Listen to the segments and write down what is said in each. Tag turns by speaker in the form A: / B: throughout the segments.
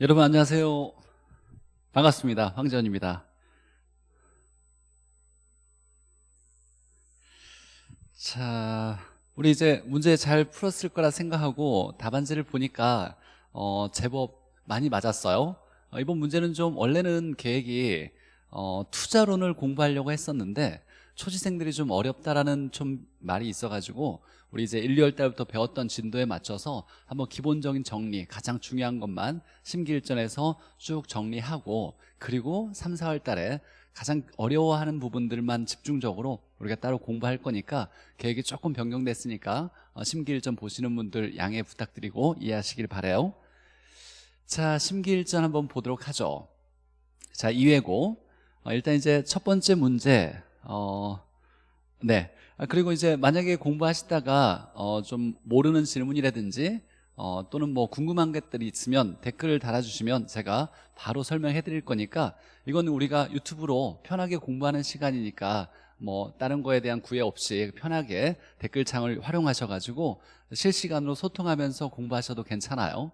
A: 여러분 안녕하세요. 반갑습니다. 황재원입니다. 자 우리 이제 문제 잘 풀었을 거라 생각하고 답안지를 보니까 어, 제법 많이 맞았어요. 어, 이번 문제는 좀 원래는 계획이 어, 투자론을 공부하려고 했었는데 초지생들이 좀 어렵다라는 좀 말이 있어가지고 우리 이제 1, 2월 달부터 배웠던 진도에 맞춰서 한번 기본적인 정리 가장 중요한 것만 심기일전에서 쭉 정리하고 그리고 3, 4월 달에 가장 어려워하는 부분들만 집중적으로 우리가 따로 공부할 거니까 계획이 조금 변경됐으니까 어, 심기일전 보시는 분들 양해 부탁드리고 이해하시길 바래요. 자 심기일전 한번 보도록 하죠. 자 2회고. 어, 일단 이제 첫 번째 문제 어, 네. 아, 그리고 이제 만약에 공부하시다가 어, 좀 모르는 질문이라든지 어, 또는 뭐 궁금한 것들이 있으면 댓글을 달아주시면 제가 바로 설명해 드릴 거니까 이건 우리가 유튜브로 편하게 공부하는 시간이니까 뭐 다른 거에 대한 구애 없이 편하게 댓글창을 활용하셔가지고 실시간으로 소통하면서 공부하셔도 괜찮아요.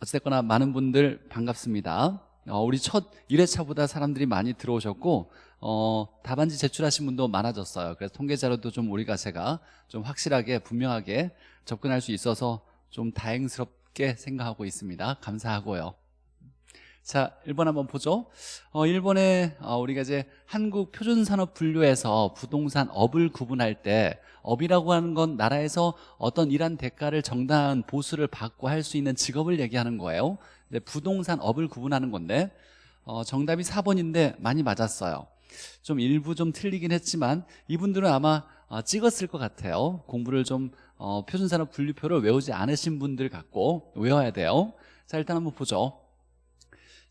A: 어쨌거나 많은 분들 반갑습니다. 어, 우리 첫 1회차보다 사람들이 많이 들어오셨고 어, 답안지 제출하신 분도 많아졌어요. 그래서 통계 자료도 좀 우리가 제가 좀 확실하게 분명하게 접근할 수 있어서 좀 다행스럽게 생각하고 있습니다. 감사하고요. 자 1번 한번 보죠. 어, 1번에 어, 우리가 이제 한국 표준산업 분류에서 부동산 업을 구분할 때 업이라고 하는 건 나라에서 어떤 일한 대가를 정당한 보수를 받고 할 수 있는 직업을 얘기하는 거예요. 부동산 업을 구분하는 건데 어, 정답이 4번인데 많이 맞았어요 좀 일부 좀 틀리긴 했지만 이분들은 아마 어, 찍었을 것 같아요. 공부를 좀 어, 표준산업 분류표를 외우지 않으신 분들 같고 외워야 돼요. 자 일단 한번 보죠.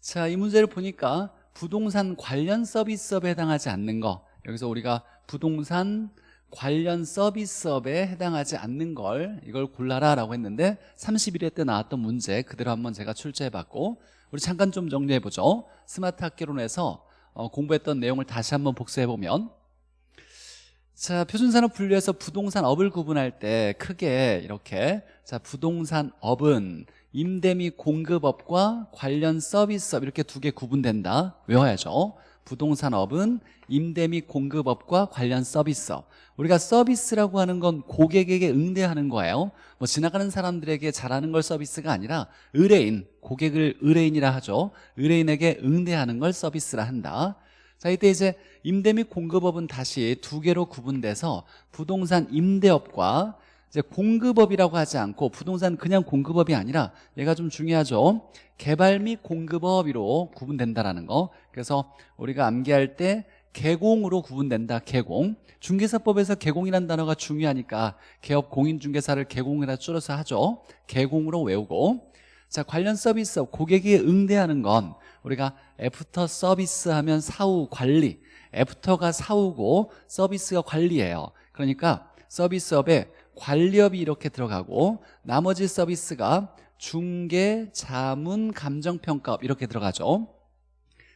A: 자 이 문제를 보니까 부동산 관련 서비스업에 해당하지 않는 거. 여기서 우리가 부동산 관련 서비스업에 해당하지 않는 걸 이걸 골라라 라고 했는데 31회 때 나왔던 문제 그대로 한번 제가 출제해봤고 우리 잠깐 좀 정리해보죠. 스마트 학개론에서 어, 공부했던 내용을 다시 한번 복습해보면 자 표준산업 분류에서 부동산업을 구분할 때 크게 이렇게 자 부동산업은 임대 및 공급업과 관련 서비스업 이렇게 두 개 구분된다. 외워야죠 부동산업은 임대 및 공급업과 관련 서비스업 우리가 서비스라고 하는 건 고객에게 응대하는 거예요. 뭐 지나가는 사람들에게 잘하는 걸 서비스가 아니라 의뢰인 고객을 의뢰인이라 하죠. 의뢰인에게 응대하는 걸 서비스라 한다. 자 이때 이제 임대 및 공급업은 다시 두 개로 구분돼서 부동산 임대업과 이제 공급업이라고 하지 않고 부동산 그냥 공급업이 아니라 얘가 좀 중요하죠. 개발 및 공급업으로 구분된다라는 거. 그래서 우리가 암기할 때 개공으로 구분된다 개공. 중개사법에서 개공이라는 단어가 중요하니까 개업 공인중개사를 개공이라 줄여서 하죠. 개공으로 외우고. 자 관련 서비스 고객이 응대하는 건 우리가 애프터 서비스 하면 사후 관리. 애프터가 사후고 서비스가 관리예요. 그러니까 서비스업에 관리업이 이렇게 들어가고 나머지 서비스가 중개, 자문, 감정평가업 이렇게 들어가죠.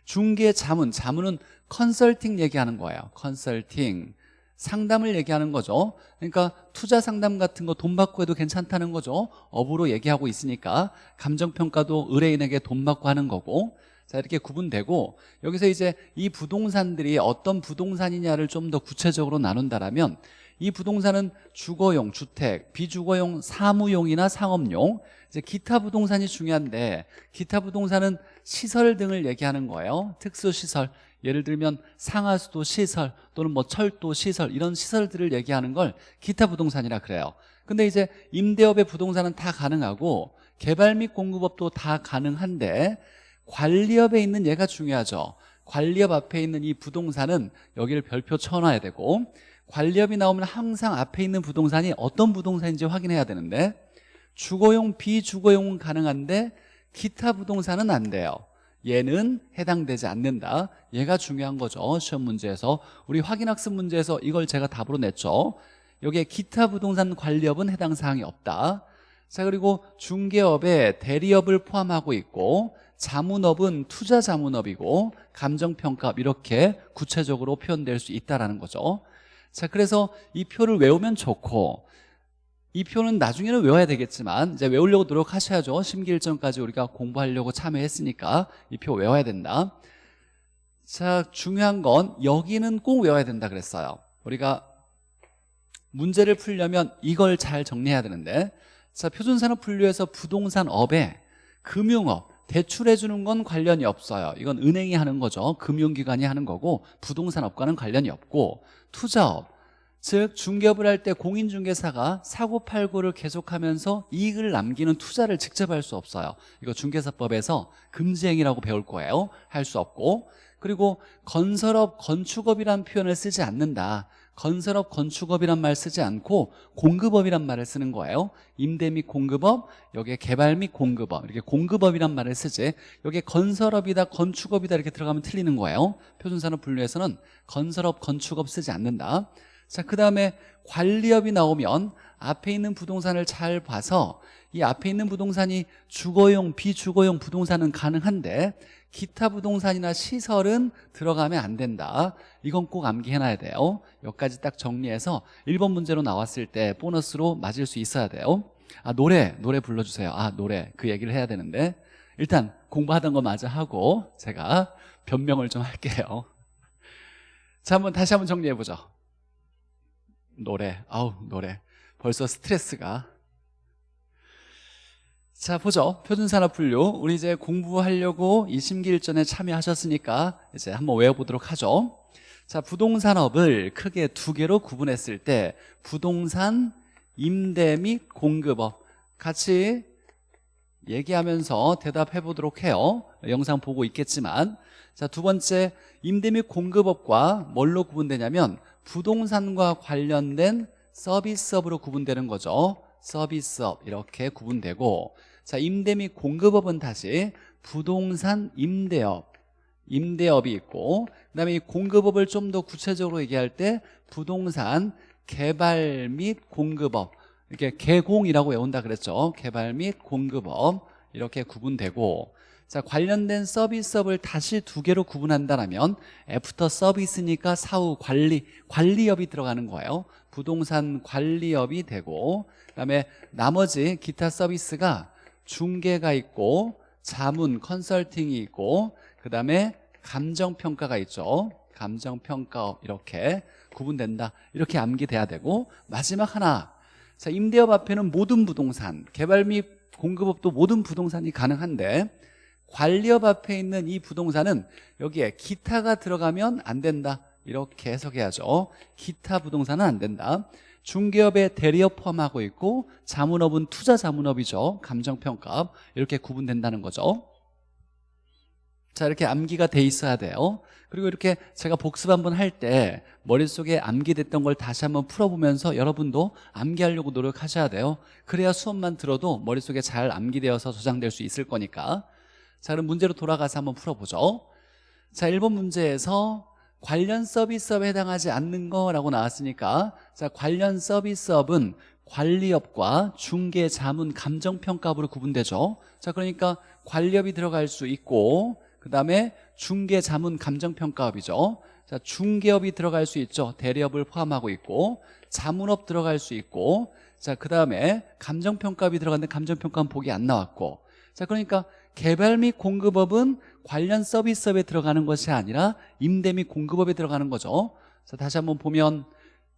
A: 중개, 자문, 자문은 컨설팅 얘기하는 거예요. 컨설팅. 상담을 얘기하는 거죠. 그러니까 투자 상담 같은 거 돈 받고 해도 괜찮다는 거죠. 업으로 얘기하고 있으니까 감정평가도 의뢰인에게 돈 받고 하는 거고. 자 이렇게 구분되고 여기서 이제 이 부동산들이 어떤 부동산이냐를 좀 더 구체적으로 나눈다라면 이 부동산은 주거용, 주택, 비주거용, 사무용이나 상업용. 이제 기타 부동산이 중요한데 기타 부동산은 시설 등을 얘기하는 거예요. 특수시설 예를 들면 상하수도 시설 또는 뭐 철도 시설 이런 시설들을 얘기하는 걸 기타 부동산이라 그래요. 근데 이제 임대업의 부동산은 다 가능하고 개발 및 공급업도 다 가능한데 관리업에 있는 얘가 중요하죠. 관리업 앞에 있는 이 부동산은 여기를 별표 쳐놔야 되고 관리업이 나오면 항상 앞에 있는 부동산이 어떤 부동산인지 확인해야 되는데 주거용 비주거용은 가능한데 기타 부동산은 안 돼요. 얘는 해당되지 않는다. 얘가 중요한 거죠. 시험 문제에서. 우리 확인학습 문제에서 이걸 제가 답으로 냈죠. 여기에 기타 부동산 관리업은 해당 사항이 없다. 자 그리고 중개업에 대리업을 포함하고 있고 자문업은 투자 자문업이고 감정평가업 이렇게 구체적으로 표현될 수 있다는 라 거죠 자 그래서 이 표를 외우면 좋고 이 표는 나중에는 외워야 되겠지만 이제 외우려고 노력하셔야죠. 심기일전까지 우리가 공부하려고 참여했으니까 이 표 외워야 된다. 자 중요한 건 여기는 꼭 외워야 된다 그랬어요. 우리가 문제를 풀려면 이걸 잘 정리해야 되는데 자 표준산업 분류에서 부동산업에 금융업 대출해 주는 건 관련이 없어요. 이건 은행이 하는 거죠. 금융기관이 하는 거고 부동산업과는 관련이 없고 투자업. 즉 중개업을 할 때 공인중개사가 사고팔고를 계속하면서 이익을 남기는 투자를 직접 할 수 없어요. 이거 중개사법에서 금지행위라고 배울 거예요. 할 수 없고. 그리고 건설업, 건축업이란 표현을 쓰지 않는다 건설업, 건축업이란 말 쓰지 않고 공급업이란 말을 쓰는 거예요. 임대 및 공급업, 여기에 개발 및 공급업. 이렇게 공급업이란 말을 쓰지. 여기에 건설업이다, 건축업이다 이렇게 들어가면 틀리는 거예요. 표준산업 분류에서는 건설업, 건축업 쓰지 않는다. 자, 그 다음에 관리업이 나오면 앞에 있는 부동산을 잘 봐서 이 앞에 있는 부동산이 주거용, 비주거용 부동산은 가능한데 기타 부동산이나 시설은 들어가면 안 된다. 이건 꼭 암기해놔야 돼요. 여기까지 딱 정리해서 1번 문제로 나왔을 때 보너스로 맞을 수 있어야 돼요. 아 노래, 노래 불러주세요. 아 노래. 그 얘기를 해야 되는데. 일단 공부하던 거 마저 하고 제가 변명을 좀 할게요. 자 한번 다시 한번 정리해보죠. 노래. 아우 노래. 벌써 스트레스가 자 보죠. 표준산업 분류. 우리 이제 공부하려고 이 심기일전에 참여하셨으니까 이제 한번 외워보도록 하죠. 자 부동산업을 크게 두 개로 구분했을 때 부동산 임대 및 공급업 같이 얘기하면서 대답해 보도록 해요. 영상 보고 있겠지만. 자두 번째 임대 및 공급업과 뭘로 구분되냐면 부동산과 관련된 서비스업으로 구분되는 거죠 서비스업 이렇게 구분되고 자 임대 및 공급업은 다시 부동산 임대업 임대업이 있고 그 다음에 이 공급업을 좀 더 구체적으로 얘기할 때 부동산 개발 및 공급업. 이렇게 개공이라고 외운다 그랬죠. 개발 및 공급업. 이렇게 구분되고 자 관련된 서비스업을 다시 두 개로 구분한다면 애프터 서비스니까 사후 관리 관리업이 들어가는 거예요. 부동산 관리업이 되고 그다음에 나머지 기타 서비스가 중개가 있고 자문 컨설팅이 있고 그다음에 감정평가가 있죠. 감정평가업 이렇게 구분된다. 이렇게 암기돼야 되고 마지막 하나. 자 임대업 앞에는 모든 부동산 개발 및 공급업도 모든 부동산이 가능한데 관리업 앞에 있는 이 부동산은 여기에 기타가 들어가면 안 된다. 이렇게 해석해야죠. 기타 부동산은 안 된다 중개업에 대리업 포함하고 있고 자문업은 투자 자문업이죠. 감정평가업 이렇게 구분된다는 거죠. 자 이렇게 암기가 돼 있어야 돼요. 그리고 이렇게 제가 복습 한번 할 때 머릿속에 암기됐던 걸 다시 한번 풀어보면서 여러분도 암기하려고 노력하셔야 돼요. 그래야 수업만 들어도 머릿속에 잘 암기되어서 저장될 수 있을 거니까. 자 그럼 문제로 돌아가서 한번 풀어보죠. 자 1번 문제에서 관련 서비스업에 해당하지 않는 거라고 나왔으니까 자 관련 서비스업은 관리업과 중개, 자문, 감정평가업으로 구분되죠. 자 그러니까 관리업이 들어갈 수 있고 그 다음에 중개, 자문, 감정평가업이죠. 자 중개업이 들어갈 수 있죠. 대리업을 포함하고 있고 자문업 들어갈 수 있고 자 그 다음에 감정평가업이 들어갔는데 감정평가는 보기 안 나왔고. 자 그러니까 개발 및 공급업은 관련 서비스업에 들어가는 것이 아니라 임대 및 공급업에 들어가는 거죠. 자 다시 한번 보면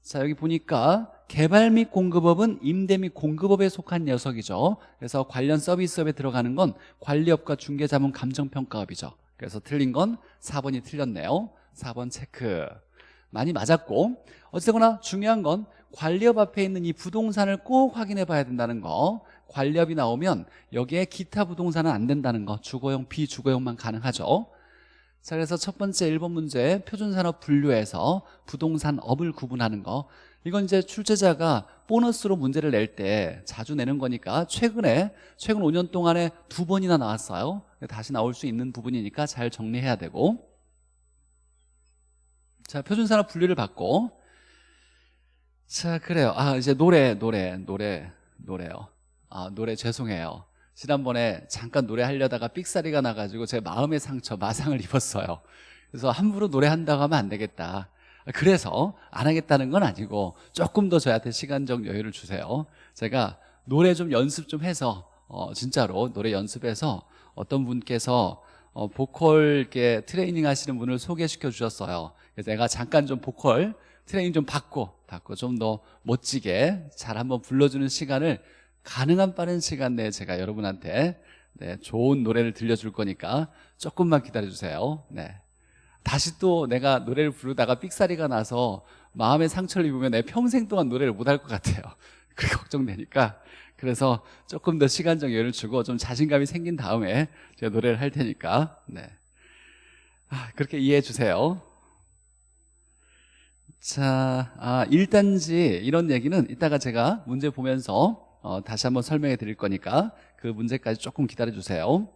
A: 자 여기 보니까 개발 및 공급업은 임대 및 공급업에 속한 녀석이죠. 그래서 관련 서비스업에 들어가는 건 관리업과 중개자문 감정평가업이죠. 그래서 틀린 건 4번이 틀렸네요. 4번 체크. 많이 맞았고 어쨌거나 중요한 건 관리업 앞에 있는 이 부동산을 꼭 확인해 봐야 된다는 거 관리업이 나오면 여기에 기타 부동산은 안 된다는 거 주거용 비주거용만 가능하죠. 자 그래서 첫 번째 1번 문제 표준산업 분류에서 부동산업을 구분하는 거. 이건 이제 출제자가 보너스로 문제를 낼 때 자주 내는 거니까 최근에 최근 5년 동안에 두 번이나 나왔어요. 다시 나올 수 있는 부분이니까 잘 정리해야 되고. 자 표준산업 분류를 받고. 자 그래요. 아 이제 노래 노래 노래 노래요 아, 노래 죄송해요. 지난번에 잠깐 노래하려다가 삑사리가 나가지고 제 마음의 상처 마상을 입었어요. 그래서 함부로 노래한다고 하면 안 되겠다. 그래서 안 하겠다는 건 아니고 조금 더 저한테 시간적 여유를 주세요. 제가 노래 좀 연습 좀 해서 어, 진짜로 노래 연습해서 어떤 분께서 어, 보컬 이렇게 트레이닝 하시는 분을 소개시켜 주셨어요. 그래서 내가 잠깐 좀 보컬 트레이닝 좀 받고 받고 좀 더 멋지게 잘 한번 불러주는 시간을 가능한 빠른 시간 내에 제가 여러분한테 네, 좋은 노래를 들려줄 거니까 조금만 기다려주세요. 네. 다시 또 내가 노래를 부르다가 삑사리가 나서 마음의 상처를 입으면 내 평생 동안 노래를 못 할 것 같아요. 그게 걱정되니까 그래서 조금 더 시간적 여유를 주고 좀 자신감이 생긴 다음에 제가 노래를 할 테니까 네. 아, 그렇게 이해해 주세요. 자, 아, 1단지 이런 얘기는 이따가 제가 문제 보면서 어, 다시 한번 설명해 드릴 거니까 그 문제까지 조금 기다려 주세요.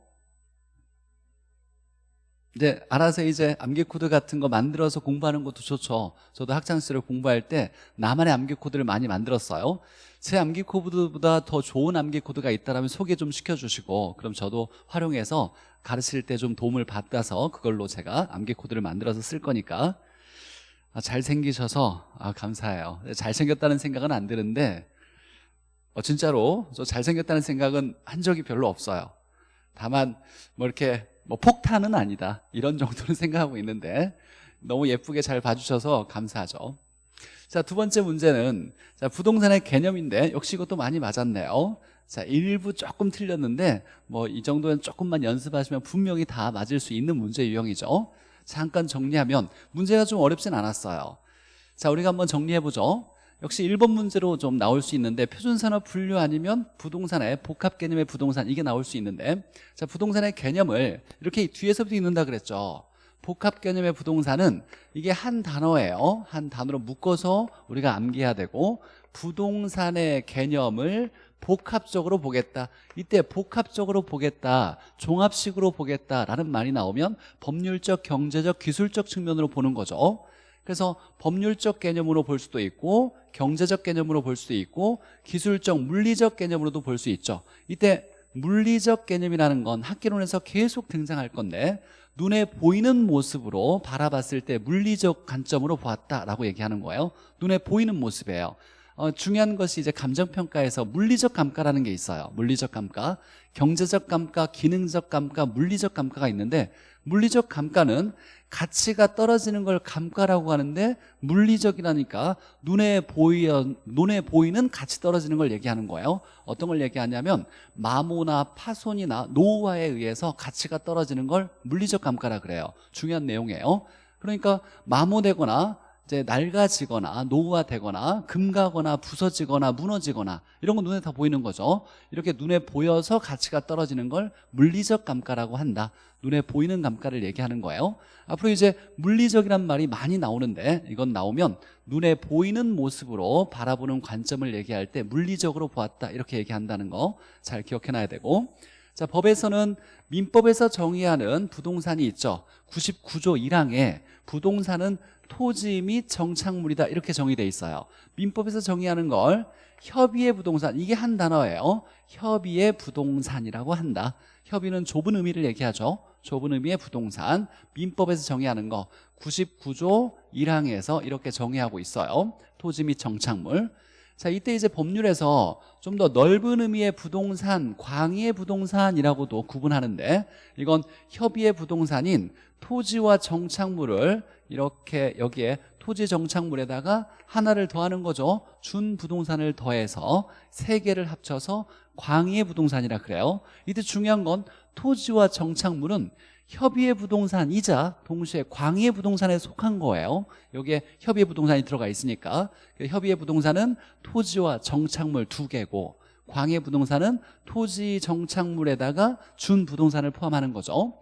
A: 이제 알아서 이제 암기 코드 같은 거 만들어서 공부하는 것도 좋죠. 저도 학창 시절에 공부할 때 나만의 암기 코드를 많이 만들었어요. 제 암기 코드보다 더 좋은 암기 코드가 있다면 소개 좀 시켜주시고 그럼 저도 활용해서 가르칠 때 좀 도움을 받아서 그걸로 제가 암기 코드를 만들어서 쓸 거니까 아, 잘생기셔서 아, 감사해요. 잘생겼다는 생각은 안 드는데 어, 진짜로 저 잘생겼다는 생각은 한 적이 별로 없어요. 다만 뭐 이렇게 뭐 폭탄은 아니다. 이런 정도는 생각하고 있는데 너무 예쁘게 잘 봐주셔서 감사하죠. 자 두 번째 문제는 자 부동산의 개념인데 역시 이것도 많이 맞았네요. 자 일부 조금 틀렸는데 뭐 이 정도는 조금만 연습하시면 분명히 다 맞을 수 있는 문제 유형이죠. 잠깐 정리하면 문제가 좀 어렵진 않았어요. 자 우리가 한번 정리해보죠 역시 1번 문제로 좀 나올 수 있는데 표준산업 분류 아니면 부동산의 복합 개념의 부동산 이게 나올 수 있는데 자 부동산의 개념을 이렇게 뒤에서부터 읽는다 그랬죠. 복합 개념의 부동산은 이게 한 단어예요. 한 단어로 묶어서 우리가 암기해야 되고 부동산의 개념을 복합적으로 보겠다. 이때 복합적으로 보겠다 종합식으로 보겠다라는 말이 나오면 법률적 경제적 기술적 측면으로 보는 거죠 그래서 법률적 개념으로 볼 수도 있고 경제적 개념으로 볼 수도 있고 기술적 물리적 개념으로도 볼 수 있죠. 이때 물리적 개념이라는 건 학계론에서 계속 등장할 건데 눈에 보이는 모습으로 바라봤을 때 물리적 관점으로 보았다라고 얘기하는 거예요. 눈에 보이는 모습이에요. 어, 중요한 것이 이제 감정평가에서 물리적 감가라는 게 있어요. 물리적 감가. 경제적 감가, 기능적 감가, 물리적 감가가 있는데 물리적 감가는 가치가 떨어지는 걸 감가라고 하는데 물리적이라니까 눈에 보이 눈에 보이는 가치 떨어지는 걸 얘기하는 거예요. 어떤 걸 얘기하냐면 마모나 파손이나 노후화에 의해서 가치가 떨어지는 걸 물리적 감가라 그래요. 중요한 내용이에요. 그러니까 마모되거나 이제 낡아지거나 노후화되거나 금가거나 부서지거나 무너지거나 이런 거 눈에 다 보이는 거죠 이렇게 눈에 보여서 가치가 떨어지는 걸 물리적 감가라고 한다 눈에 보이는 감가를 얘기하는 거예요. 앞으로 이제 물리적이란 말이 많이 나오는데 이건 나오면 눈에 보이는 모습으로 바라보는 관점을 얘기할 때 물리적으로 보았다 이렇게 얘기한다는 거 잘 기억해놔야 되고. 자 법에서는 민법에서 정의하는 부동산이 있죠. 99조 1항에 부동산은 토지 및 정착물이다 이렇게 정의돼 있어요. 민법에서 정의하는 걸 협의의 부동산 이게 한 단어예요. 협의의 부동산이라고 한다. 협의는 좁은 의미를 얘기하죠 좁은 의미의 부동산 민법에서 정의하는 거 99조 1항에서 이렇게 정의하고 있어요. 토지 및 정착물. 자 이때 이제 법률에서 좀 더 넓은 의미의 부동산 광의의 부동산이라고도 구분하는데 이건 협의의 부동산인 토지와 정착물을 이렇게 여기에 토지 정착물에다가 하나를 더하는 거죠. 준 부동산을 더해서 세 개를 합쳐서 광의의 부동산이라 그래요. 이때 중요한 건 토지와 정착물은 협의의 부동산이자 동시에 광의의 부동산에 속한 거예요. 여기에 협의의 부동산이 들어가 있으니까. 그 협의의 부동산은 토지와 정착물 두 개고 광의 부동산은 토지 정착물에다가 준 부동산을 포함하는 거죠.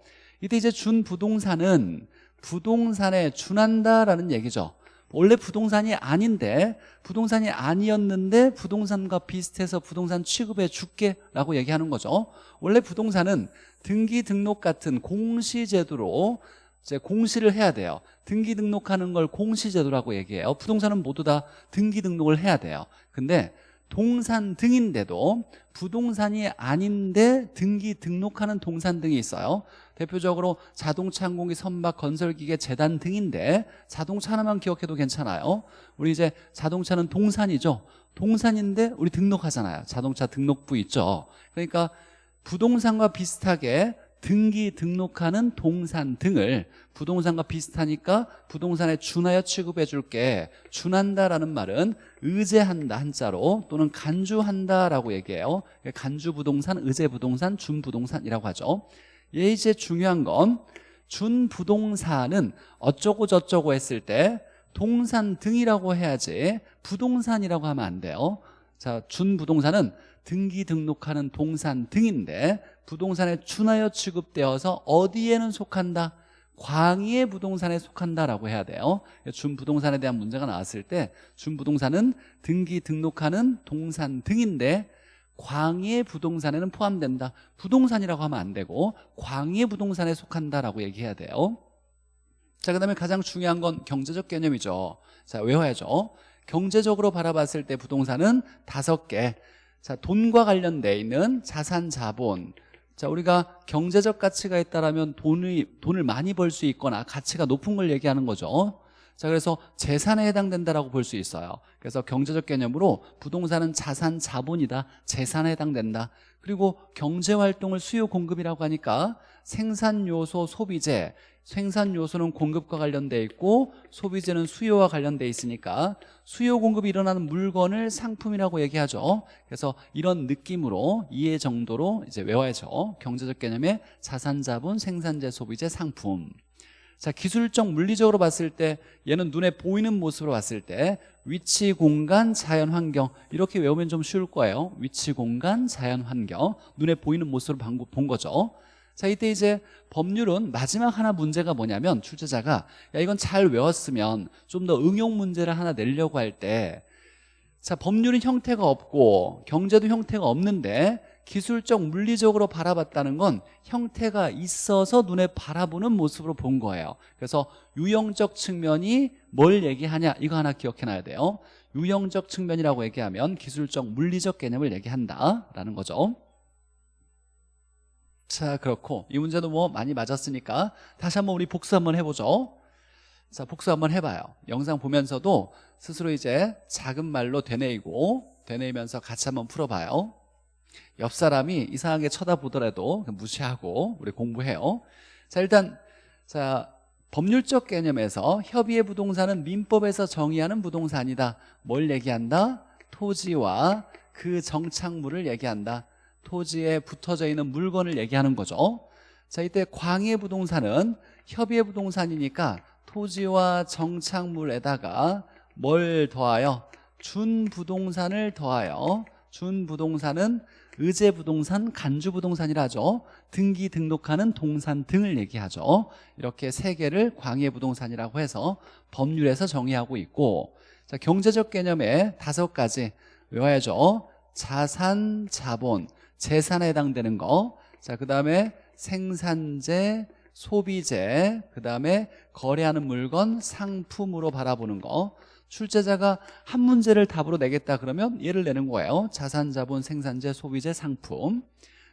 A: 이때 이제 준 부동산은 부동산에 준한다라는 얘기죠 원래 부동산이 아닌데 부동산이 아니었는데 부동산과 비슷해서 부동산 취급해 줄게 라고 얘기하는 거죠. 원래 부동산은 등기 등록 같은 공시제도로 이제 공시를 해야 돼요. 등기 등록하는 걸 공시제도라고 얘기해요. 부동산은 모두 다 등기 등록을 해야 돼요. 근데 동산 등인데도 부동산이 아닌데 등기 등록하는 동산 등이 있어요 대표적으로 자동차 항공기 선박 건설기계 재단 등인데 자동차 하나만 기억해도 괜찮아요. 우리 이제 자동차는 동산이죠. 동산인데 우리 등록하잖아요. 자동차 등록부 있죠. 그러니까 부동산과 비슷하게 등기 등록하는 동산 등을 부동산과 비슷하니까 부동산에 준하여 취급해 줄게. 준한다라는 말은 의제한다 한자로 또는 간주한다라고 얘기해요. 간주부동산, 의제부동산, 준부동산이라고 하죠. 얘 이제 중요한 건 준부동산은 어쩌고 저쩌고 했을 때 동산 등이라고 해야지 부동산이라고 하면 안 돼요. 자 준부동산은 등기 등록하는 동산 등인데 부동산에 준하여 취급되어서 어디에는 속한다? 광의의 부동산에 속한다라고 해야 돼요. 준부동산에 대한 문제가 나왔을 때 준부동산은 등기 등록하는 동산 등인데 광의의 부동산에는 포함된다 부동산이라고 하면 안 되고 광의의 부동산에 속한다라고 얘기해야 돼요 자, 그 다음에 가장 중요한 건 경제적 개념이죠. 자, 외워야죠. 경제적으로 바라봤을 때 부동산은 다섯 개. 자, 돈과 관련돼 있는 자산 자본. 자, 우리가 경제적 가치가 있다라면 돈을 돈을 많이 벌 수 있거나 가치가 높은 걸 얘기하는 거죠. 자, 그래서 재산에 해당된다라고 볼 수 있어요. 그래서 경제적 개념으로 부동산은 자산 자본이다. 재산에 해당된다. 그리고 경제 활동을 수요 공급이라고 하니까 생산 요소 소비재 생산 요소는 공급과 관련돼 있고 소비재는 수요와 관련돼 있으니까 수요 공급이 일어나는 물건을 상품이라고 얘기하죠. 그래서 이런 느낌으로 이해 정도로 이제 외워야죠. 경제적 개념의 자산 자본 생산재 소비재 상품. 자 기술적 물리적으로 봤을 때 얘는 눈에 보이는 모습으로 봤을 때 위치 공간 자연 환경 이렇게 외우면 좀 쉬울 거예요. 위치 공간 자연 환경 눈에 보이는 모습으로 본 거죠. 자 이때 이제 법률은 마지막 하나 문제가 뭐냐면 출제자가 야 이건 잘 외웠으면 좀 더 응용 문제를 하나 내려고 할 때 자 법률은 형태가 없고 경제도 형태가 없는데 기술적 물리적으로 바라봤다는 건 형태가 있어서 눈에 바라보는 모습으로 본 거예요. 그래서 유형적 측면이 뭘 얘기하냐 이거 하나 기억해놔야 돼요. 유형적 측면이라고 얘기하면 기술적 물리적 개념을 얘기한다라는 거죠. 자 그렇고 이 문제도 뭐 많이 맞았으니까 다시 한번 우리 복수 한번 해보죠. 자 복수 한번 해봐요. 영상 보면서도 스스로 이제 작은 말로 되뇌이고 되뇌이면서 같이 한번 풀어봐요 옆 사람이 이상하게 쳐다보더라도 무시하고 우리 공부해요. 자 일단 자 법률적 개념에서 협의의 부동산은 민법에서 정의하는 부동산이다. 뭘 얘기한다? 토지와 그 정착물을 얘기한다. 토지에 붙어져 있는 물건을 얘기하는 거죠. 자 이때 광해 부동산은 협의의 부동산이니까 토지와 정착물에다가 뭘 더하여? 준 부동산을 더하여. 준 부동산은 의제 부동산, 간주 부동산이라 하죠 등기 등록하는 동산 등을 얘기하죠 이렇게 세 개를 광해 부동산이라고 해서 법률에서 정의하고 있고 자 경제적 개념에 다섯 가지 외워야죠 자산, 자본, 재산에 해당되는 거. 자, 그 다음에 생산재, 소비재, 그 다음에 거래하는 물건, 상품으로 바라보는 거. 출제자가 한 문제를 답으로 내겠다 그러면 얘를 내는 거예요. 자산, 자본, 생산재, 소비재, 상품.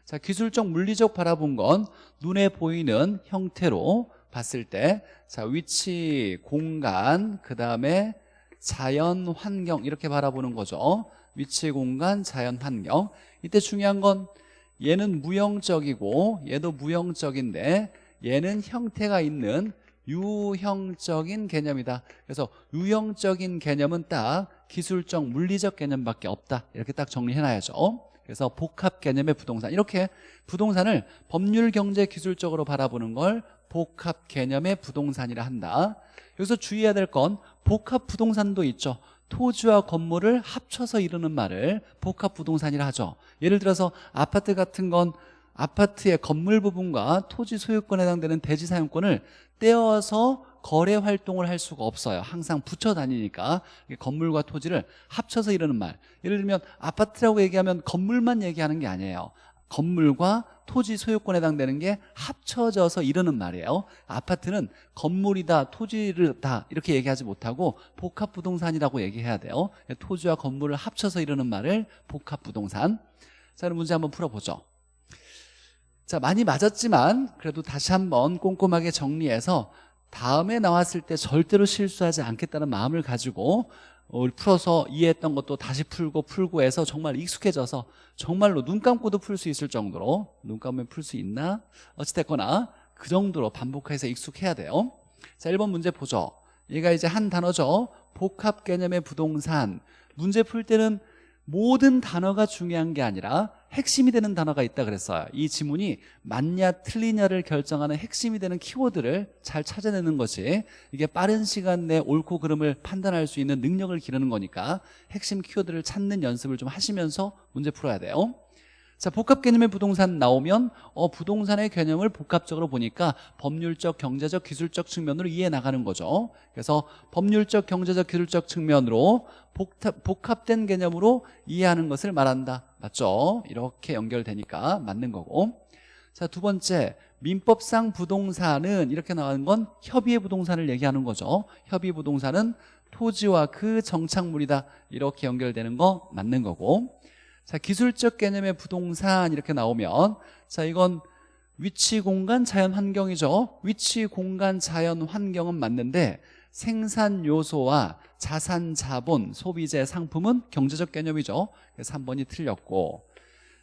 A: 자, 기술적, 물리적 바라본 건 눈에 보이는 형태로 봤을 때, 자, 위치, 공간, 그 다음에 자연, 환경 이렇게 바라보는 거죠. 위치, 공간, 자연, 환경. 이때 중요한 건 얘는 무형적이고 얘도 무형적인데 얘는 형태가 있는 유형적인 개념이다. 그래서 유형적인 개념은 딱 기술적 물리적 개념밖에 없다. 이렇게 딱 정리해놔야죠. 그래서 복합 개념의 부동산. 이렇게 부동산을 법률 경제 기술적으로 바라보는 걸 복합 개념의 부동산이라 한다. 여기서 주의해야 될 건 복합 부동산도 있죠. 토지와 건물을 합쳐서 이루는 말을 복합 부동산이라 하죠. 예를 들어서 아파트 같은 건 아파트의 건물 부분과 토지 소유권에 해당되는 대지 사용권을 떼어서 거래 활동을 할 수가 없어요. 항상 붙여 다니니까 건물과 토지를 합쳐서 이루는 말. 예를 들면 아파트라고 얘기하면 건물만 얘기하는 게 아니에요. 건물과 토지 소유권에 해당되는 게 합쳐져서 이르는 말이에요. 아파트는 건물이다 토지를 다 이렇게 얘기하지 못하고 복합부동산이라고 얘기해야 돼요. 토지와 건물을 합쳐서 이르는 말을 복합부동산. 자 그럼 문제 한번 풀어보죠 자 많이 맞았지만 그래도 다시 한번 꼼꼼하게 정리해서 다음에 나왔을 때 절대로 실수하지 않겠다는 마음을 가지고 어, 풀어서 이해했던 것도 다시 풀고 풀고 해서 정말 익숙해져서 정말로 눈 감고도 풀 수 있을 정도로 눈 감으면 풀 수 있나? 어찌됐거나 그 정도로 반복해서 익숙해야 돼요. 자 1번 문제 보죠. 얘가 이제 한 단어죠. 복합 개념의 부동산. 문제 풀 때는 모든 단어가 중요한 게 아니라 핵심이 되는 단어가 있다 그랬어요. 이 지문이 맞냐 틀리냐를 결정하는 핵심이 되는 키워드를 잘 찾아내는 것이 이게 빠른 시간 내 옳고 그름을 판단할 수 있는 능력을 기르는 거니까 핵심 키워드를 찾는 연습을 좀 하시면서 문제 풀어야 돼요 자 복합 개념의 부동산 나오면 어 부동산의 개념을 복합적으로 보니까 법률적 경제적 기술적 측면으로 이해해 나가는 거죠. 그래서 법률적 경제적 기술적 측면으로 복합, 복합 된 개념으로 이해하는 것을 말한다. 맞죠? 이렇게 연결되니까 맞는 거고. 자 두 번째 민법상 부동산은 이렇게 나가는 건 협의의 부동산을 얘기하는 거죠. 협의 부동산은 토지와 그 정착물이다. 이렇게 연결되는 거 맞는 거고 자 기술적 개념의 부동산 이렇게 나오면 자 이건 위치 공간 자연 환경이죠. 위치 공간 자연 환경은 맞는데 생산 요소와 자산 자본 소비재 상품은 경제적 개념이죠. 그래서 3번이 틀렸고.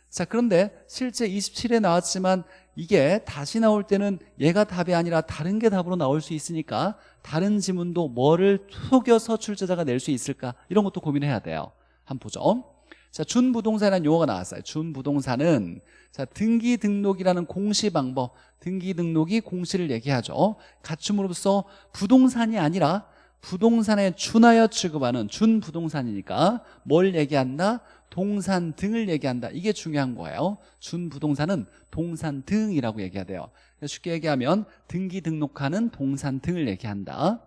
A: 자 그런데 실제 27에 나왔지만 이게 다시 나올 때는 얘가 답이 아니라 다른 게 답으로 나올 수 있으니까 다른 지문도 뭐를 속여서 출제자가 낼 수 있을까? 이런 것도 고민해야 돼요. 한번 보죠 자, 준부동산이라는 용어가 나왔어요. 준부동산은 자, 등기 등록이라는 공시 방법, 등기 등록이 공시를 얘기하죠. 갖춤으로써 부동산이 아니라 부동산에 준하여 취급하는 준부동산이니까 뭘 얘기한다? 동산 등을 얘기한다. 이게 중요한 거예요. 준부동산은 동산 등이라고 얘기해야 돼요. 쉽게 얘기하면 등기 등록하는 동산 등을 얘기한다.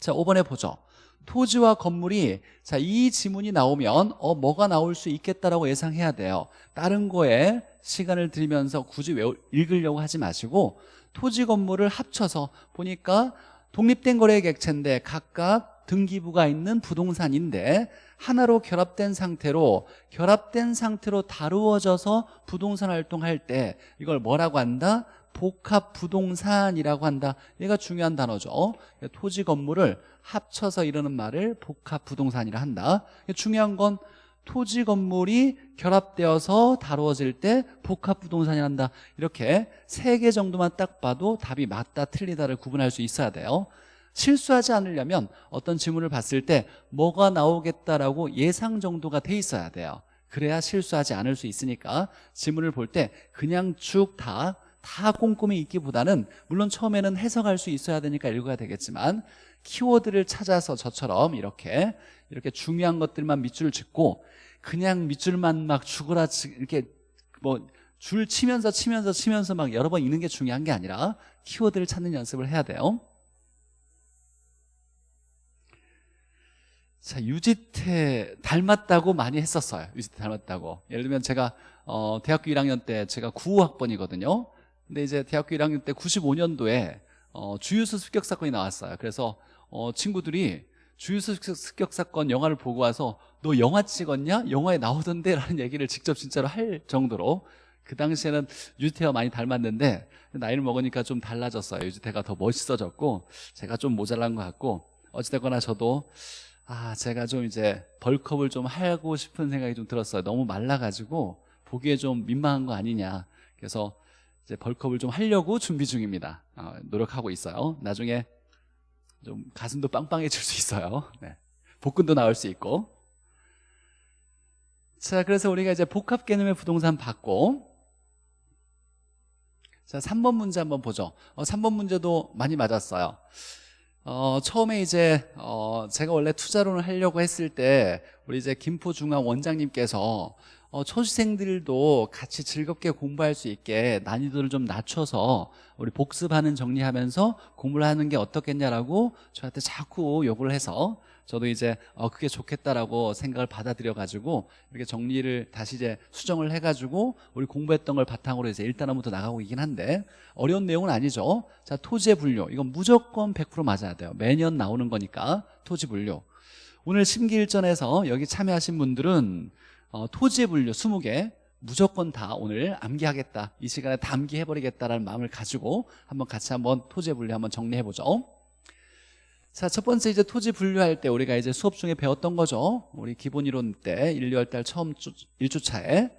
A: 자, 5번에 보죠. 토지와 건물이 자 이 지문이 나오면 어 뭐가 나올 수 있겠다라고 예상해야 돼요 다른 거에 시간을 들이면서 굳이 외우, 읽으려고 하지 마시고 토지 건물을 합쳐서 보니까 독립된 거래 객체인데 각각 등기부가 있는 부동산인데 하나로 결합된 상태로 결합된 상태로 다루어져서 부동산 활동할 때 이걸 뭐라고 한다? 복합 부동산이라고 한다. 얘가 중요한 단어죠. 토지 건물을 합쳐서 이르는 말을 복합 부동산이라 한다. 중요한 건 토지 건물이 결합되어서 다루어질 때 복합 부동산이 한다. 이렇게 세 개 정도만 딱 봐도 답이 맞다 틀리다를 구분할 수 있어야 돼요. 실수하지 않으려면 어떤 지문을 봤을 때 뭐가 나오겠다라고 예상 정도가 돼 있어야 돼요. 그래야 실수하지 않을 수 있으니까. 지문을 볼 때 그냥 쭉 다 다 꼼꼼히 읽기보다는 물론 처음에는 해석할 수 있어야 되니까 읽어야 되겠지만 키워드를 찾아서 저처럼 이렇게 이렇게 중요한 것들만 밑줄을 짚고 그냥 밑줄만 막 죽어라 이렇게 뭐 줄 치면서 치면서 치면서 막 여러 번 읽는 게 중요한 게 아니라 키워드를 찾는 연습을 해야 돼요. 자 유지태 닮았다고 많이 했었어요. 유지태 닮았다고. 예를 들면 제가 어, 대학교 1학년 때 제가 95학번이거든요 근데 이제 대학교 1학년 때 95년도에 어, 주유소 습격 사건이 나왔어요. 그래서 어, 친구들이 주유소 습격 사건 영화를 보고 와서 너 영화 찍었냐? 영화에 나오던데 라는 얘기를 직접 진짜로 할 정도로 그 당시에는 유지태와 많이 닮았는데 나이를 먹으니까 좀 달라졌어요. 유지태가 더 멋있어졌고 제가 좀 모자란 것 같고 어찌됐거나 저도 아 제가 좀 이제 벌크업을 좀 하고 싶은 생각이 좀 들었어요. 너무 말라가지고 보기에 좀 민망한 거 아니냐. 그래서 이제 벌크업을 좀 하려고 준비 중입니다. 어, 노력하고 있어요. 나중에 좀 가슴도 빵빵해질 수 있어요. 네. 복근도 나올 수 있고. 자, 그래서 우리가 이제 복합 개념의 부동산 받고 자, 3번 문제 한번 보죠. 어, 3번 문제도 많이 맞았어요. 어, 처음에 이제 어, 제가 원래 투자론을 하려고 했을 때 우리 이제 김포중앙 원장님께서 어, 초시생들도 같이 즐겁게 공부할 수 있게 난이도를 좀 낮춰서 우리 복습하는 정리하면서 공부를 하는 게 어떻겠냐라고 저한테 자꾸 요구를 해서 저도 이제 어, 그게 좋겠다라고 생각을 받아들여 가지고 이렇게 정리를 다시 이제 수정을 해가지고 우리 공부했던 걸 바탕으로 이제 1단원부터 나가고 있긴 한데 어려운 내용은 아니죠. 자 토지의 분류. 이건 무조건 100% 맞아야 돼요. 매년 나오는 거니까 토지 분류. 오늘 심기일전에서 여기 참여하신 분들은 어, 토지 분류 20개 무조건 다 오늘 암기하겠다 이 시간에 다 암기해버리겠다라는 마음을 가지고 한번 같이 한번 토지 분류 한번 정리해보죠 자, 첫 번째 이제 토지 분류할 때 우리가 이제 수업 중에 배웠던 거죠. 우리 기본 이론 때 1, 2월 달 처음 주, 1주차에.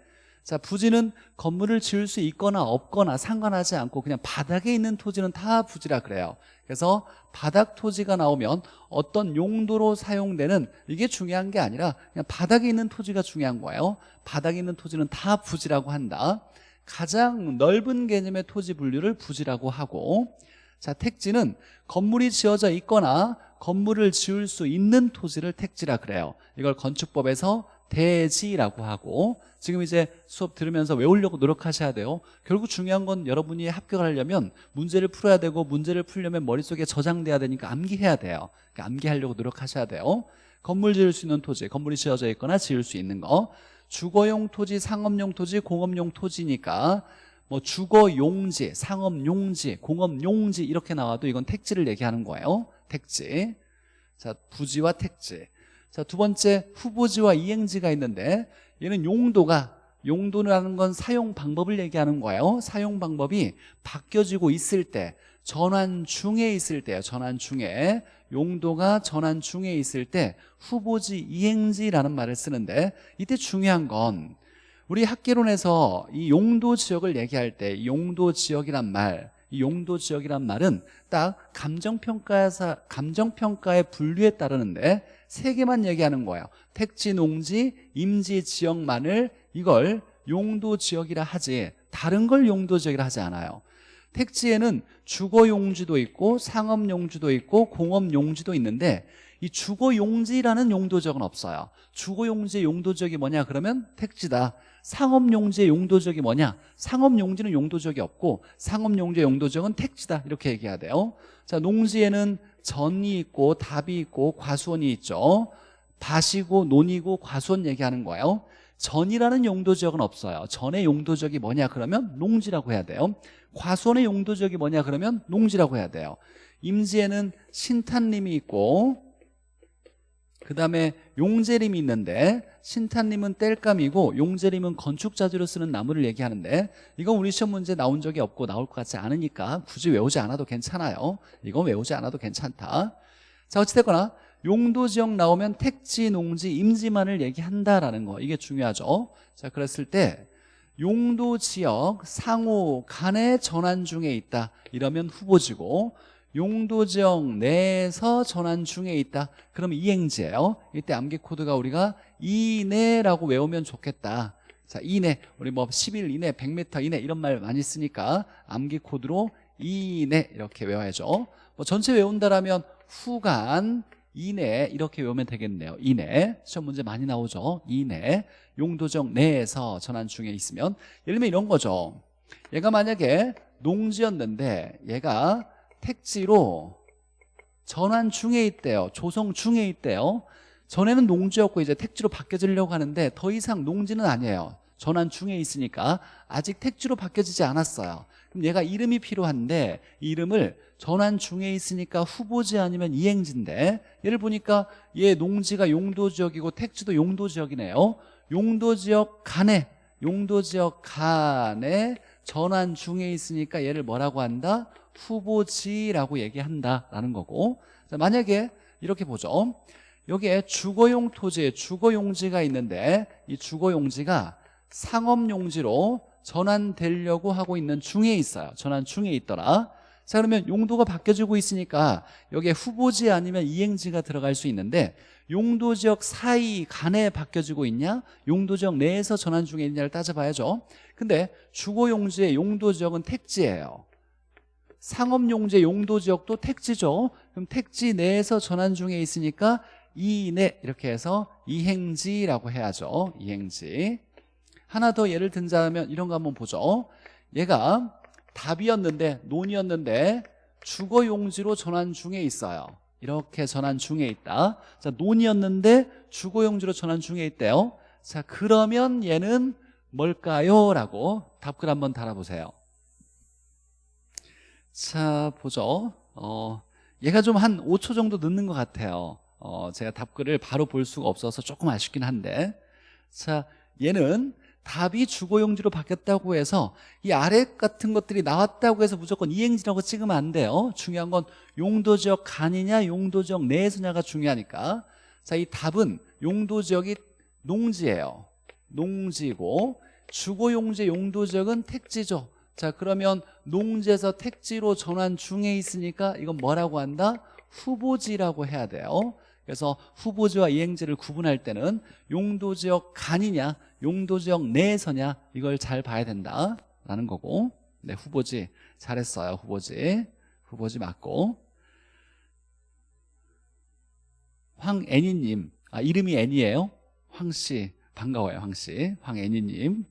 A: 자, 부지는 건물을 지을 수 있거나 없거나 상관하지 않고 그냥 바닥에 있는 토지는 다 부지라 그래요. 그래서 바닥 토지가 나오면 어떤 용도로 사용되는 이게 중요한 게 아니라 그냥 바닥에 있는 토지가 중요한 거예요. 바닥에 있는 토지는 다 부지라고 한다. 가장 넓은 개념의 토지 분류를 부지라고 하고 자 택지는 건물이 지어져 있거나 건물을 지을 수 있는 토지를 택지라 그래요 이걸 건축법에서 대지라고 하고 지금 이제 수업 들으면서 외우려고 노력하셔야 돼요 결국 중요한 건 여러분이 합격을 하려면 문제를 풀어야 되고 문제를 풀려면 머릿속에 저장돼야 되니까 암기해야 돼요 그러니까 암기하려고 노력하셔야 돼요 건물 지을 수 있는 토지 건물이 지어져 있거나 지을 수 있는 거 주거용 토지, 상업용 토지, 공업용 토지니까 뭐 주거 용지, 상업 용지, 공업 용지 이렇게 나와도 이건 택지를 얘기하는 거예요. 택지. 자, 부지와 택지. 자, 두 번째 후보지와 이행지가 있는데 얘는 용도가 용도라는 건 사용 방법을 얘기하는 거예요. 사용 방법이 바뀌어지고 있을 때 전환 중에 있을 때요. 전환 중에 용도가 전환 중에 있을 때 후보지 이행지라는 말을 쓰는데 이때 중요한 건 우리 학계론에서 이 용도 지역을 얘기할 때 용도 지역이란 말, 이 용도 지역이란 말은 딱 감정평가에서 감정평가의 분류에 따르는데 세 개만 얘기하는 거예요. 택지, 농지, 임지 지역만을 이걸 용도 지역이라 하지 다른 걸 용도 지역이라 하지 않아요. 택지에는 주거 용지도 있고 상업 용지도 있고 공업 용지도 있는데 이 주거 용지라는 용도 지역은 없어요. 주거 용지의 용도 지역이 뭐냐 그러면 택지다. 상업 용지의 용도적이 뭐냐 상업 용지는 용도적이 없고 상업 용지의 용도적은 택지다 이렇게 얘기해야 돼요 자 농지에는 전이 있고 답이 있고 과수원이 있죠. 밭이고 논이고 과수원 얘기하는 거예요. 전이라는 용도지역은 없어요. 전의 용도지역이 뭐냐 그러면 농지라고 해야 돼요. 과수원의 용도지역이 뭐냐 그러면 농지라고 해야 돼요. 임지에는 신탄림이 있고 그 다음에 용재림이 있는데 신탄님은 땔감이고 용재림은 건축자재로 쓰는 나무를 얘기하는데 이건 우리 시험 문제 나온 적이 없고 나올 것 같지 않으니까 굳이 외우지 않아도 괜찮아요. 이건 외우지 않아도 괜찮다. 자 어찌됐거나 용도지역 나오면 택지, 농지, 임지만을 얘기한다라는 거. 이게 중요하죠. 자 그랬을 때 용도지역 상호 간의 전환 중에 있다. 이러면 후보지고 용도 지역 내에서 전환 중에 있다. 그러면 이행지예요. 이때 암기 코드가 우리가 이내라고 외우면 좋겠다. 자 이내. 우리 뭐 10일 이내 100m 이내 이런 말 많이 쓰니까 암기 코드로 이내 이렇게 외워야죠. 뭐 전체 외운다라면 후간 이내 이렇게 외우면 되겠네요. 이내. 시험 문제 많이 나오죠. 이내. 용도적 내에서 전환 중에 있으면. 예를 들면 이런 거죠. 얘가 만약에 농지였는데 얘가 택지로 전환 중에 있대요. 조성 중에 있대요. 전에는 농지였고 이제 택지로 바뀌어지려고 하는데 더 이상 농지는 아니에요. 전환 중에 있으니까 아직 택지로 바뀌어지지 않았어요. 그럼 얘가 이름이 필요한데 이름을 전환 중에 있으니까 후보지 아니면 이행지인데 얘를 보니까 얘 농지가 용도지역이고 택지도 용도지역이네요. 용도지역 간에 용도지역 간에 전환 중에 있으니까 얘를 뭐라고 한다? 후보지라고 얘기한다라는 거고. 자, 만약에 이렇게 보죠. 여기에 주거용 토지, 주거용지가 있는데 이 주거용지가 상업용지로 전환되려고 하고 있는 중에 있어요. 전환 중에 있더라. 자 그러면 용도가 바뀌어지고 있으니까 여기에 후보지 아니면 이행지가 들어갈 수 있는데 용도지역 사이 간에 바뀌어지고 있냐? 용도지역 내에서 전환 중에 있냐를 따져봐야죠. 근데 주거용지의 용도지역은 택지예요 상업용지 용도지역도 택지죠. 그럼 택지 내에서 전환 중에 있으니까 이내 이렇게 해서 이행지라고 해야죠. 이행지. 하나 더 예를 든다면 이런 거 한번 보죠. 얘가 답이었는데 논이었는데 주거용지로 전환 중에 있어요. 이렇게 전환 중에 있다. 자 논이었는데 주거용지로 전환 중에 있대요. 자 그러면 얘는 뭘까요? 라고 답글 한번 달아보세요 자 보죠. 어, 얘가 좀 한 5초 정도 늦는 것 같아요. 어, 제가 답글을 바로 볼 수가 없어서 조금 아쉽긴 한데. 자 얘는 답이 주거용지로 바뀌었다고 해서 이 아래 같은 것들이 나왔다고 해서 무조건 이행지라고 찍으면 안 돼요. 중요한 건 용도지역 간이냐 용도지역 내에서냐가 중요하니까. 자 이 답은 용도지역이 농지예요. 농지고 주거용지 용도지역은 택지죠 자 그러면 농지에서 택지로 전환 중에 있으니까 이건 뭐라고 한다? 후보지라고 해야 돼요. 그래서 후보지와 이행지를 구분할 때는 용도지역 간이냐 용도지역 내에서냐 이걸 잘 봐야 된다라는 거고. 네 후보지. 잘했어요 후보지. 후보지 맞고. 황애니님. 아 이름이 애니예요? 황씨. 반가워요 황씨. 황애니님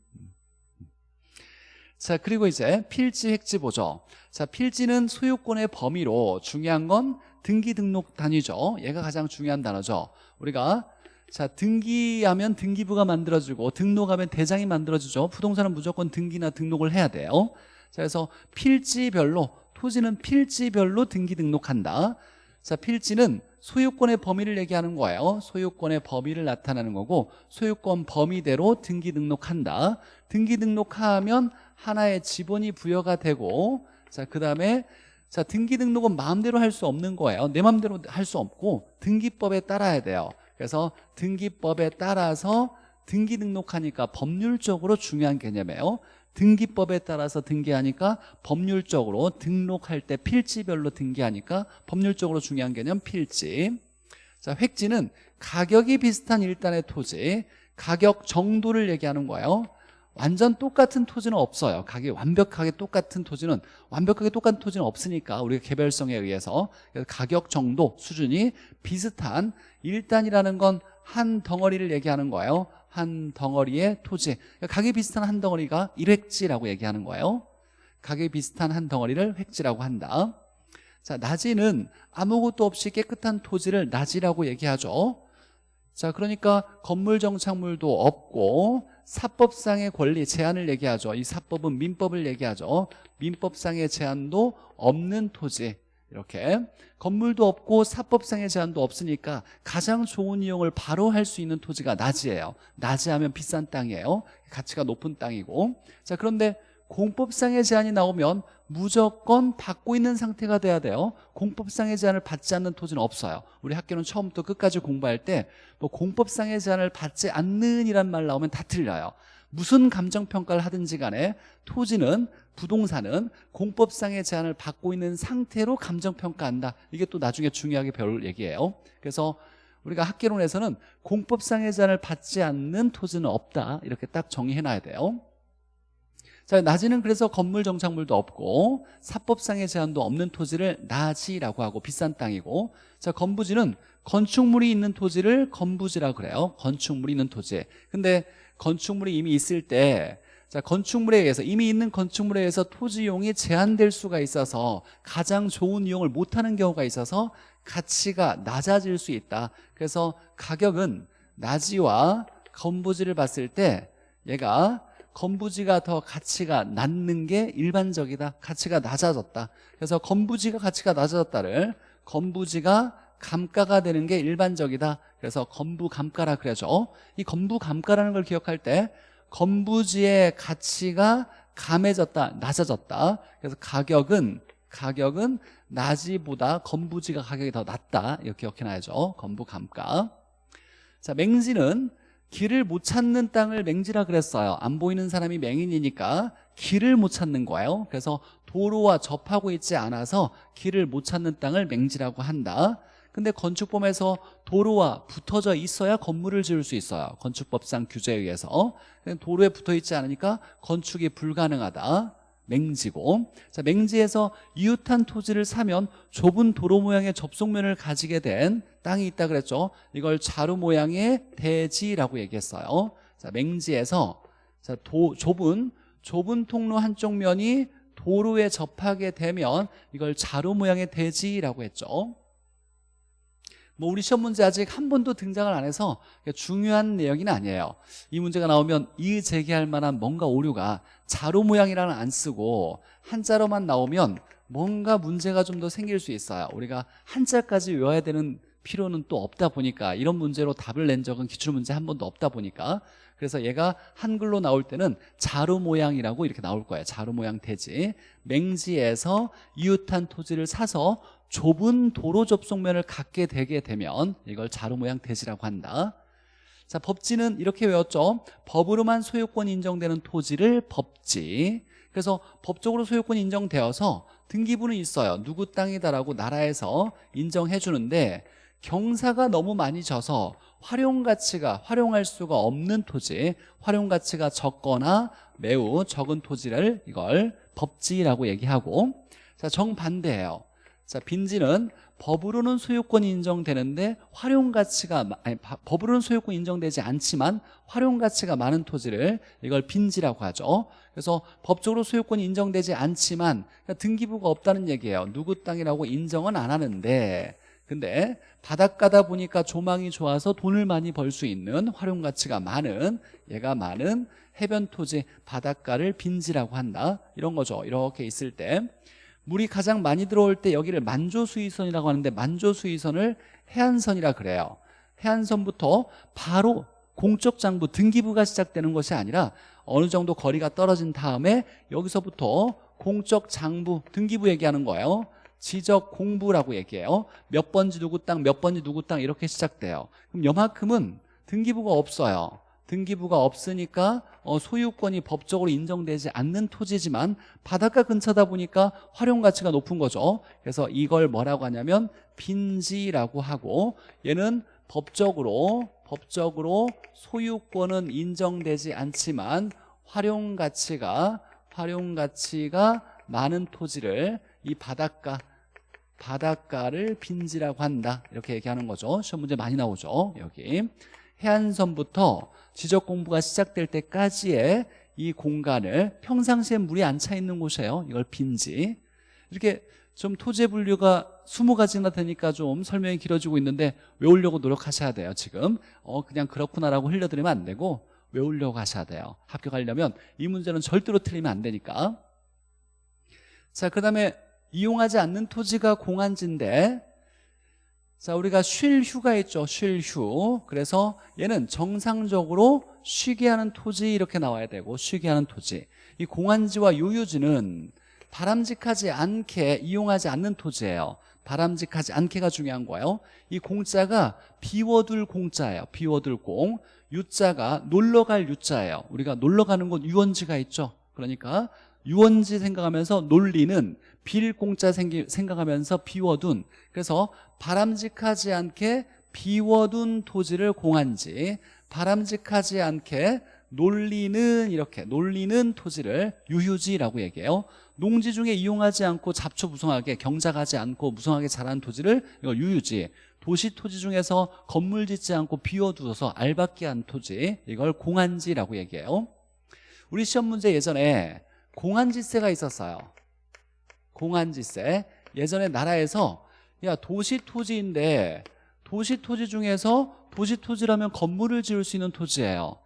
A: 자 그리고 이제 필지 획지 보죠. 자 필지는 소유권의 범위로 중요한 건 등기 등록 단위죠. 얘가 가장 중요한 단어죠. 우리가 자 등기하면 등기부가 만들어주고 등록하면 대장이 만들어주죠. 부동산은 무조건 등기나 등록을 해야 돼요. 자 그래서 필지별로 토지는 필지별로 등기 등록한다. 자 필지는 소유권의 범위를 얘기하는 거예요. 소유권의 범위를 나타내는 거고 소유권 범위대로 등기 등록한다. 등기 등록하면 하나의 지분이 부여가 되고 자그 다음에 자 등기 등록은 마음대로 할 수 없는 거예요. 내 마음대로 할 수 없고 등기법에 따라야 돼요. 그래서 등기법에 따라서 등기 등록하니까 법률적으로 중요한 개념이에요 등기법에 따라서 등기하니까 법률적으로 등록할 때 필지별로 등기하니까 법률적으로 중요한 개념 필지. 자 획지는 가격이 비슷한 일단의 토지 가격 정도를 얘기하는 거예요. 완전 똑같은 토지는 없어요. 가격이 완벽하게 똑같은 토지는 완벽하게 똑같은 토지는 없으니까 우리가 개별성에 의해서 가격 정도 수준이 비슷한 일단이라는 건 한 덩어리를 얘기하는 거예요 한 덩어리의 토지. 그러니까 가격이 비슷한 한 덩어리가 일획지라고 얘기하는 거예요. 가격이 비슷한 한 덩어리를 획지라고 한다. 자 낮이는 아무것도 없이 깨끗한 토지를 낮이라고 얘기하죠. 자 그러니까 건물 정착물도 없고 사법상의 권리 제한을 얘기하죠. 이 사법은 민법을 얘기하죠. 민법상의 제한도 없는 토지 이렇게 건물도 없고 사법상의 제한도 없으니까 가장 좋은 이용을 바로 할 수 있는 토지가 낮이에요. 낮이 하면 비싼 땅이에요. 가치가 높은 땅이고. 자 그런데 공법상의 제한이 나오면 무조건 받고 있는 상태가 돼야 돼요. 공법상의 제한을 받지 않는 토지는 없어요. 우리 학교는 처음부터 끝까지 공부할 때 뭐 공법상의 제한을 받지 않는 이란 말 나오면 다 틀려요 무슨 감정평가를 하든지 간에 토지는 부동산은 공법상의 제한을 받고 있는 상태로 감정평가한다. 이게 또 나중에 중요하게 배울 얘기예요. 그래서 우리가 학계론에서는 공법상의 제한을 받지 않는 토지는 없다. 이렇게 딱 정의해놔야 돼요. 자 낮이는 그래서 건물 정착물도 없고 사법상의 제한도 없는 토지를 낮이라고 하고 비싼 땅이고 자 건부지는 건축물이 있는 토지를 건부지라고 그래요. 건축물이 있는 토지 근데 건축물이 이미 있을 때 자, 건축물에 의해서 이미 있는 건축물에 의해서 토지 이용이 제한될 수가 있어서 가장 좋은 이용을 못하는 경우가 있어서 가치가 낮아질 수 있다. 그래서 가격은 낮이와 건부지를 봤을 때 얘가 건부지가 더 가치가 낮는 게 일반적이다. 가치가 낮아졌다. 그래서 건부지가 가치가 낮아졌다를 건부지가 감가가 되는 게 일반적이다. 그래서 건부감가라 그러죠. 이 건부감가라는 걸 기억할 때 건부지의 가치가 감해졌다 낮아졌다. 그래서 가격은 가격은 낮이보다 건부지가 가격이 더 낮다. 이렇게 기억해놔야죠. 건부감가. 자 맹지는 길을 못 찾는 땅을 맹지라 그랬어요. 안 보이는 사람이 맹인이니까 길을 못 찾는 거예요. 그래서 도로와 접하고 있지 않아서 길을 못 찾는 땅을 맹지라고 한다 근데 건축법에서 도로와 붙어져 있어야 건물을 지을 수 있어요. 건축법상 규제에 의해서. 도로에 붙어 있지 않으니까 건축이 불가능하다. 맹지고. 자 맹지에서 이웃한 토지를 사면 좁은 도로 모양의 접속면을 가지게 된 땅이 있다 그랬죠. 이걸 자루 모양의 대지라고 얘기했어요. 자 맹지에서 자 도, 좁은 좁은 통로 한쪽 면이 도로에 접하게 되면 이걸 자루 모양의 대지라고 했죠 뭐 우리 시험 문제 아직 한 번도 등장을 안 해서 중요한 내용이 아니에요. 이 문제가 나오면 이의 제기할 만한 뭔가 오류가 자로 모양이라는 안 쓰고 한자로만 나오면 뭔가 문제가 좀 더 생길 수 있어요. 우리가 한자까지 외워야 되는 필요는 또 없다 보니까 이런 문제로 답을 낸 적은 기출문제 한 번도 없다 보니까 그래서 얘가 한글로 나올 때는 자루 모양이라고 이렇게 나올 거예요. 자루 모양 대지. 맹지에서 이웃한 토지를 사서 좁은 도로 접속면을 갖게 되게 되면 이걸 자루 모양 대지라고 한다. 자 법지는 이렇게 외웠죠. 법으로만 소유권 인정되는 토지를 법지. 그래서 법적으로 소유권이 인정되어서 등기부는 있어요. 누구 땅이다라고 나라에서 인정해 주는데 경사가 너무 많이 져서 활용가치가 활용할 수가 없는 토지 활용가치가 적거나 매우 적은 토지를 이걸 법지라고 얘기하고 자 정반대예요 자 빈지는 법으로는 소유권이 인정되는데 활용 가치가 아니 법으로는 소유권 인정되지 않지만 활용 가치가 많은 토지를 이걸 빈지라고 하죠. 그래서 법적으로 소유권이 인정되지 않지만 등기부가 없다는 얘기예요. 누구 땅이라고 인정은 안 하는데. 근데 바닷가다 보니까 조망이 좋아서 돈을 많이 벌 수 있는 활용 가치가 많은 얘가 많은 해변 토지 바닷가를 빈지라고 한다. 이런 거죠. 이렇게 있을 때 물이 가장 많이 들어올 때 여기를 만조수위선이라고 하는데 만조수위선을 해안선이라 그래요. 해안선부터 바로 공적 장부 등기부가 시작되는 것이 아니라 어느 정도 거리가 떨어진 다음에 여기서부터 공적 장부 등기부 얘기하는 거예요. 지적 공부라고 얘기해요. 몇 번지 누구 땅 몇 번지 누구 땅 이렇게 시작돼요. 그럼 여만큼은 등기부가 없어요 등기부가 없으니까 어, 소유권이 법적으로 인정되지 않는 토지지만 바닷가 근처다 보니까 활용가치가 높은 거죠. 그래서 이걸 뭐라고 하냐면 빈지라고 하고 얘는 법적으로 법적으로 소유권은 인정되지 않지만 활용가치가 활용가치가 많은 토지를 이 바닷가 바닷가를 빈지라고 한다. 이렇게 얘기하는 거죠. 시험 문제 많이 나오죠 여기 해안선부터 지적 공부가 시작될 때까지의 이 공간을 평상시에 물이 안 차 있는 곳이에요. 이걸 빈지. 이렇게 좀 토지 분류가 20가지나 되니까 좀 설명이 길어지고 있는데 외우려고 노력하셔야 돼요 지금. 어 그냥 그렇구나라고 흘려드리면 안 되고 외우려고 하셔야 돼요. 합격하려면 이 문제는 절대로 틀리면 안 되니까. 자 그 다음에 이용하지 않는 토지가 공한지인데 자 우리가 쉴 휴가 있죠 쉴 휴. 그래서 얘는 정상적으로 쉬게 하는 토지 이렇게 나와야 되고 쉬게 하는 토지. 이 공한지와 유유지는 바람직하지 않게 이용하지 않는 토지예요. 바람직하지 않게가 중요한 거예요. 이 공자가 비워둘 공자예요 비워둘 공. 유자가 놀러갈 유자예요. 우리가 놀러가는 곳 유원지가 있죠. 그러니까 유원지 생각하면서 논리는 빌 공짜 생각하면서 비워둔 그래서 바람직하지 않게 비워둔 토지를 공한지 바람직하지 않게 논리는 이렇게 논리는 토지를 유휴지라고 얘기해요. 농지 중에 이용하지 않고 잡초 무성하게 경작하지 않고 무성하게 자란 토지를 이걸 유휴지 도시 토지 중에서 건물 짓지 않고 비워두어서 알박기 한 토지 이걸 공한지라고 얘기해요. 우리 시험 문제 예전에 공한지세가 있었어요 공한지세 예전에 나라에서 야 도시 토지인데 도시 토지 중에서 도시 토지라면 건물을 지을 수 있는 토지예요.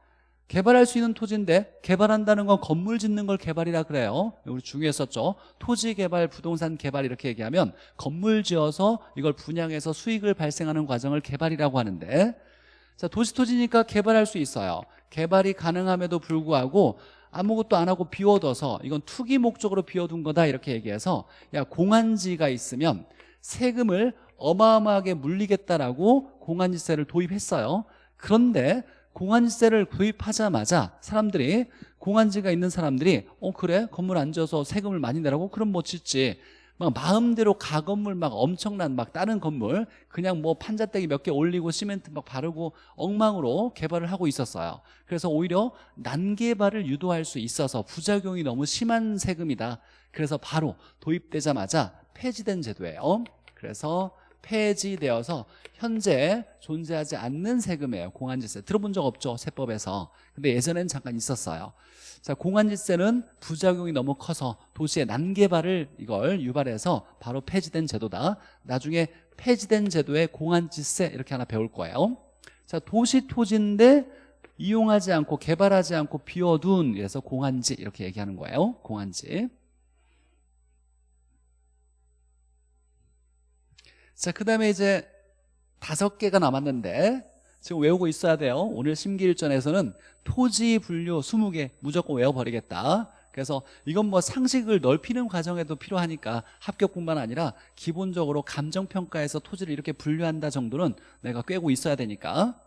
A: 개발할 수 있는 토지인데 개발한다는 건 건물 짓는 걸 개발이라 그래요. 우리 중요했었죠. 토지 개발, 부동산 개발 이렇게 얘기하면 건물 지어서 이걸 분양해서 수익을 발생하는 과정을 개발이라고 하는데 자 도시 토지니까 개발할 수 있어요. 개발이 가능함에도 불구하고 아무것도 안 하고 비워둬서 이건 투기 목적으로 비워둔 거다 이렇게 얘기해서 야 공한지가 있으면 세금을 어마어마하게 물리겠다라고 공한지세를 도입했어요. 그런데 공한지세를 도입하자마자 사람들이 공한지가 있는 사람들이 어 그래? 건물 안 지어서 세금을 많이 내라고? 그럼 뭐 짓지 막 마음대로 가건물 막 엄청난 막 다른 건물 그냥 뭐 판자떼기 몇 개 올리고 시멘트 막 바르고 엉망으로 개발을 하고 있었어요. 그래서 오히려 난개발을 유도할 수 있어서 부작용이 너무 심한 세금이다. 그래서 바로 도입되자마자 폐지된 제도예요. 그래서 폐지되어서 현재 존재하지 않는 세금이에요. 공안지세. 들어본 적 없죠? 세법에서. 근데 예전엔 잠깐 있었어요. 자 공안지세는 부작용이 너무 커서 도시의 난개발을 이걸 유발해서 바로 폐지된 제도다. 나중에 폐지된 제도의 공안지세 이렇게 하나 배울 거예요. 자 도시 토지인데 이용하지 않고 개발하지 않고 비워둔 그래서 공안지 이렇게 얘기하는 거예요. 공안지 자, 그 다음에 이제 다섯 개가 남았는데 지금 외우고 있어야 돼요. 오늘 심기일전에서는 토지 분류 20개 무조건 외워버리겠다. 그래서 이건 뭐 상식을 넓히는 과정에도 필요하니까 합격뿐만 아니라 기본적으로 감정평가에서 토지를 이렇게 분류한다 정도는 내가 꿰고 있어야 되니까.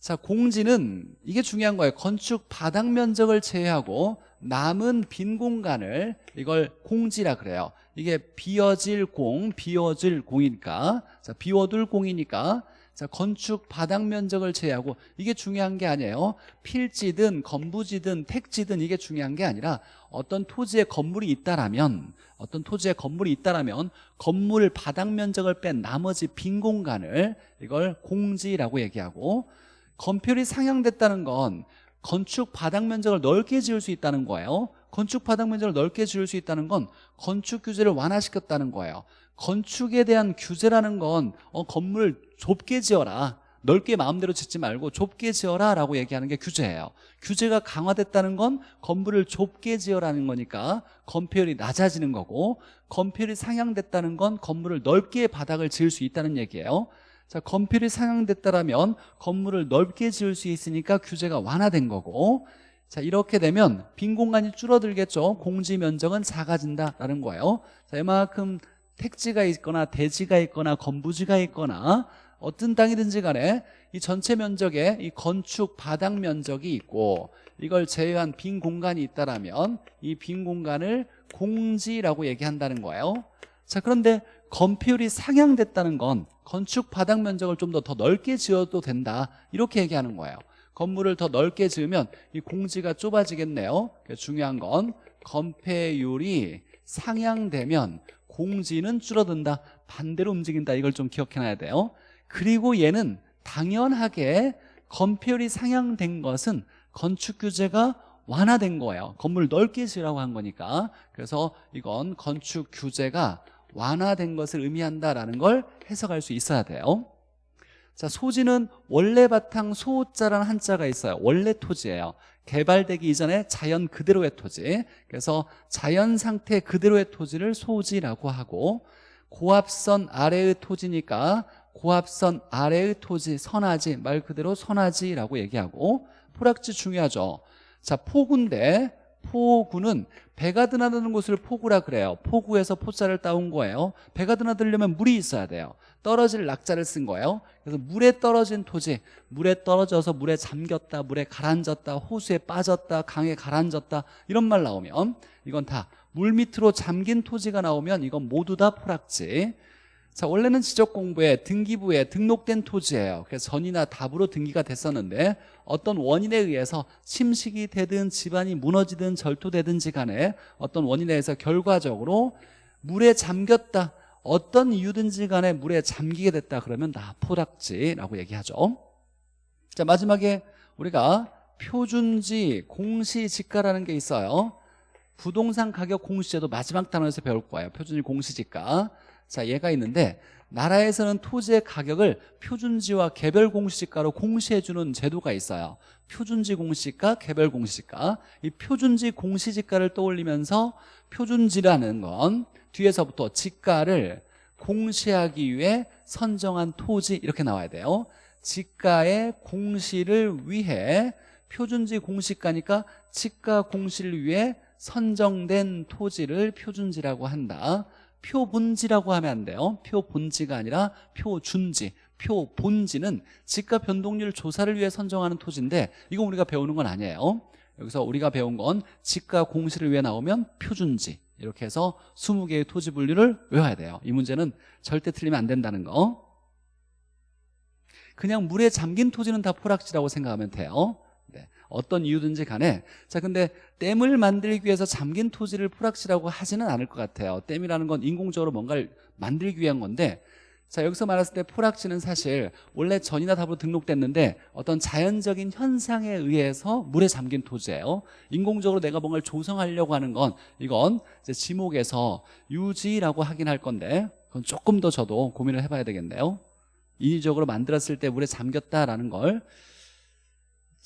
A: 자 공지는 이게 중요한 거예요. 건축 바닥 면적을 제외하고 남은 빈 공간을 이걸 공지라 그래요 이게 비어질 공 비어질 공이니까. 자 비워둘 공이니까. 자 건축 바닥 면적을 제외하고 이게 중요한 게 아니에요. 필지든 건부지든 택지든 이게 중요한 게 아니라 어떤 토지에 건물이 있다라면 어떤 토지에 건물이 있다라면 건물 바닥 면적을 뺀 나머지 빈 공간을 이걸 공지라고 얘기하고 건폐율이 상향됐다는 건 건축 바닥 면적을 넓게 지을 수 있다는 거예요 건축 바닥 면적을 넓게 지을 수 있다는 건 건축 규제를 완화시켰다는 거예요. 건축에 대한 규제라는 건 어, 건물 좁게 지어라. 넓게 마음대로 짓지 말고 좁게 지어라 라고 얘기하는 게 규제예요. 규제가 강화됐다는 건 건물을 좁게 지어라는 거니까 건폐율이 낮아지는 거고 건폐율이 상향됐다는 건 건물을 넓게 바닥을 지을 수 있다는 얘기예요. 자, 건폐율이 상향됐다라면 건물을 넓게 지을 수 있으니까 규제가 완화된 거고 자, 이렇게 되면 빈 공간이 줄어들겠죠. 공지 면적은 작아진다라는 거예요. 자, 이만큼 택지가 있거나 대지가 있거나 건부지가 있거나 어떤 땅이든지 간에 이 전체 면적에 이 건축 바닥 면적이 있고 이걸 제외한 빈 공간이 있다라면 이 빈 공간을 공지라고 얘기한다는 거예요. 자, 그런데 건폐율이 상향됐다는 건 건축 바닥 면적을 좀 더 더 넓게 지어도 된다 이렇게 얘기하는 거예요 건물을 더 넓게 지으면 이 공지가 좁아지겠네요. 중요한 건 건폐율이 상향되면 공지는 줄어든다 반대로 움직인다. 이걸 좀 기억해놔야 돼요. 그리고 얘는 당연하게 건폐율이 상향된 것은 건축 규제가 완화된 거예요. 건물 넓게 지으라고 한 거니까. 그래서 이건 건축 규제가 완화된 것을 의미한다라는 걸 해석할 수 있어야 돼요 자 소지는 원래 바탕 소자라는 한자가 있어요. 원래 토지예요. 개발되기 이전에 자연 그대로의 토지. 그래서 자연 상태 그대로의 토지를 소지라고 하고 고압선 아래의 토지니까 고압선 아래의 토지 선하지 말 그대로 선하지라고 얘기하고 포락지 중요하죠. 자 포구인데 포구는 배가 드나드는 곳을 포구라 그래요. 포구에서 포자를 따온 거예요. 배가 드나들려면 물이 있어야 돼요. 떨어질 낙자를 쓴 거예요. 그래서 물에 떨어진 토지 물에 떨어져서 물에 잠겼다 물에 가라앉았다 호수에 빠졌다 강에 가라앉았다 이런 말 나오면 이건 다 물 밑으로 잠긴 토지가 나오면 이건 모두 다 포락지 자 원래는 지적 공부에 등기부에 등록된 토지예요. 그래서 전이나 답으로 등기가 됐었는데 어떤 원인에 의해서 침식이 되든 집안이 무너지든 절토되든지 간에 어떤 원인에 의해서 결과적으로 물에 잠겼다 어떤 이유든지 간에 물에 잠기게 됐다 그러면 나포락지라고 얘기하죠. 자 마지막에 우리가 표준지 공시지가라는 게 있어요. 부동산 가격 공시제도 마지막 단원에서 배울 거예요. 표준지 공시지가 자 얘가 있는데 나라에서는 토지의 가격을 표준지와 개별 공시지가로 공시해주는 제도가 있어요. 표준지 공시지가 개별 공시지가. 이 표준지 공시지가를 떠올리면서 표준지라는 건 뒤에서부터 지가를 공시하기 위해 선정한 토지 이렇게 나와야 돼요. 지가의 공시를 위해 표준지 공시가니까 지가 공시를 위해 선정된 토지를 표준지라고 한다 표본지라고 하면 안 돼요. 표본지가 아니라 표준지 표본지는 지가 변동률 조사를 위해 선정하는 토지인데 이거 우리가 배우는 건 아니에요. 여기서 우리가 배운 건 지가 공시를 위해 나오면 표준지 이렇게 해서 20개의 토지 분류를 외워야 돼요. 이 문제는 절대 틀리면 안 된다는 거. 그냥 물에 잠긴 토지는 다 포락지라고 생각하면 돼요 네. 어떤 이유든지 간에. 자 근데 댐을 만들기 위해서 잠긴 토지를 포락지라고 하지는 않을 것 같아요. 댐이라는 건 인공적으로 뭔가를 만들기 위한 건데 자 여기서 말했을 때 포락지는 사실 원래 전이나 답으로 등록됐는데 어떤 자연적인 현상에 의해서 물에 잠긴 토지예요. 인공적으로 내가 뭔가를 조성하려고 하는 건 이건 지목에서 유지라고 하긴 할 건데 그건 조금 더 저도 고민을 해봐야 되겠네요. 인위적으로 만들었을 때 물에 잠겼다라는 걸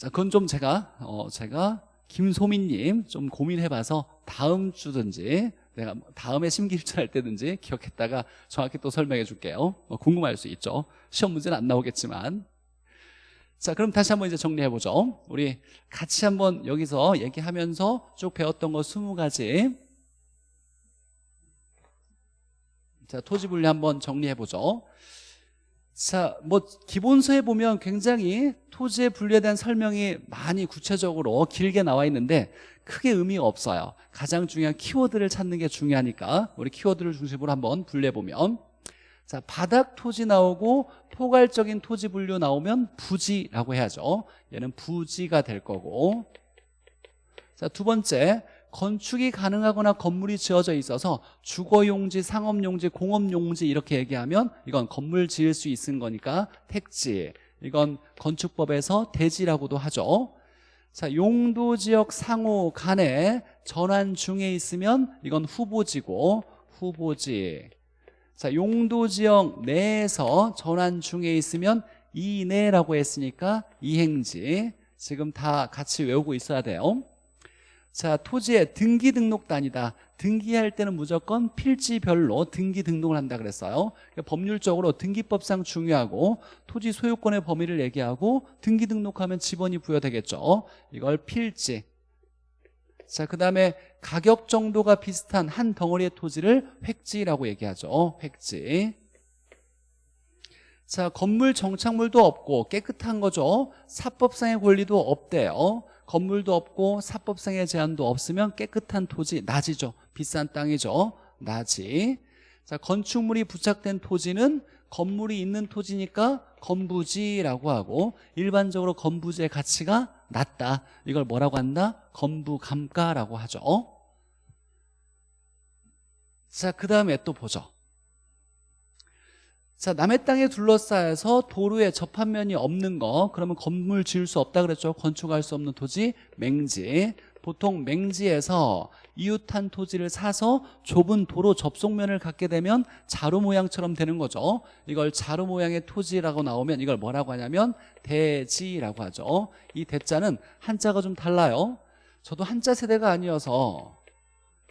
A: 자, 그건 좀 제가 어, 제가 김소민님 좀 고민해봐서 다음 주든지 내가 다음에 심기일전할 때든지 기억했다가 정확히 또 설명해 줄게요. 뭐 궁금할 수 있죠. 시험 문제는 안 나오겠지만. 자 그럼 다시 한번 이제 정리해보죠. 우리 같이 한번 여기서 얘기하면서 쭉 배웠던 거 20가지. 자 토지 분류 한번 정리해보죠 자, 뭐 기본서에 보면 굉장히 토지의 분류에 대한 설명이 많이 구체적으로 길게 나와 있는데 크게 의미가 없어요. 가장 중요한 키워드를 찾는 게 중요하니까 우리 키워드를 중심으로 한번 분류해 보면 자, 바닥 토지 나오고 포괄적인 토지 분류 나오면 부지라고 해야죠. 얘는 부지가 될 거고. 자, 두 번째 건축이 가능하거나 건물이 지어져 있어서 주거용지, 상업용지, 공업용지 이렇게 얘기하면 이건 건물 지을 수 있는 거니까 택지 이건 건축법에서 대지라고도 하죠. 자 용도지역 상호 간에 전환 중에 있으면 이건 후보지고 후보지. 자 용도지역 내에서 전환 중에 있으면 이내라고 했으니까 이행지. 지금 다 같이 외우고 있어야 돼요 자 토지의 등기 등록단이다. 등기할 때는 무조건 필지별로 등기 등록을 한다 그랬어요. 그러니까 법률적으로 등기법상 중요하고 토지 소유권의 범위를 얘기하고 등기 등록하면 지번이 부여되겠죠. 이걸 필지. 자 그 다음에 가격 정도가 비슷한 한 덩어리의 토지를 획지라고 얘기하죠. 획지. 자 건물 정착물도 없고 깨끗한 거죠. 사법상의 권리도 없대요 건물도 없고 사법상의 제한도 없으면 깨끗한 토지 낮이죠. 비싼 땅이죠. 낮이 자 건축물이 부착된 토지는 건물이 있는 토지니까 건부지라고 하고 일반적으로 건부지의 가치가 낮다. 이걸 뭐라고 한다? 건부감가라고 하죠. 자 그 다음에 또 보죠 자 남의 땅에 둘러싸여서 도로에 접합면이 없는 거 그러면 건물 지을 수 없다 그랬죠? 건축할 수 없는 토지 맹지. 보통 맹지에서 이웃한 토지를 사서 좁은 도로 접속면을 갖게 되면 자루 모양처럼 되는 거죠. 이걸 자루 모양의 토지라고 나오면 이걸 뭐라고 하냐면 대지라고 하죠. 이 대자는 한자가 좀 달라요. 저도 한자 세대가 아니어서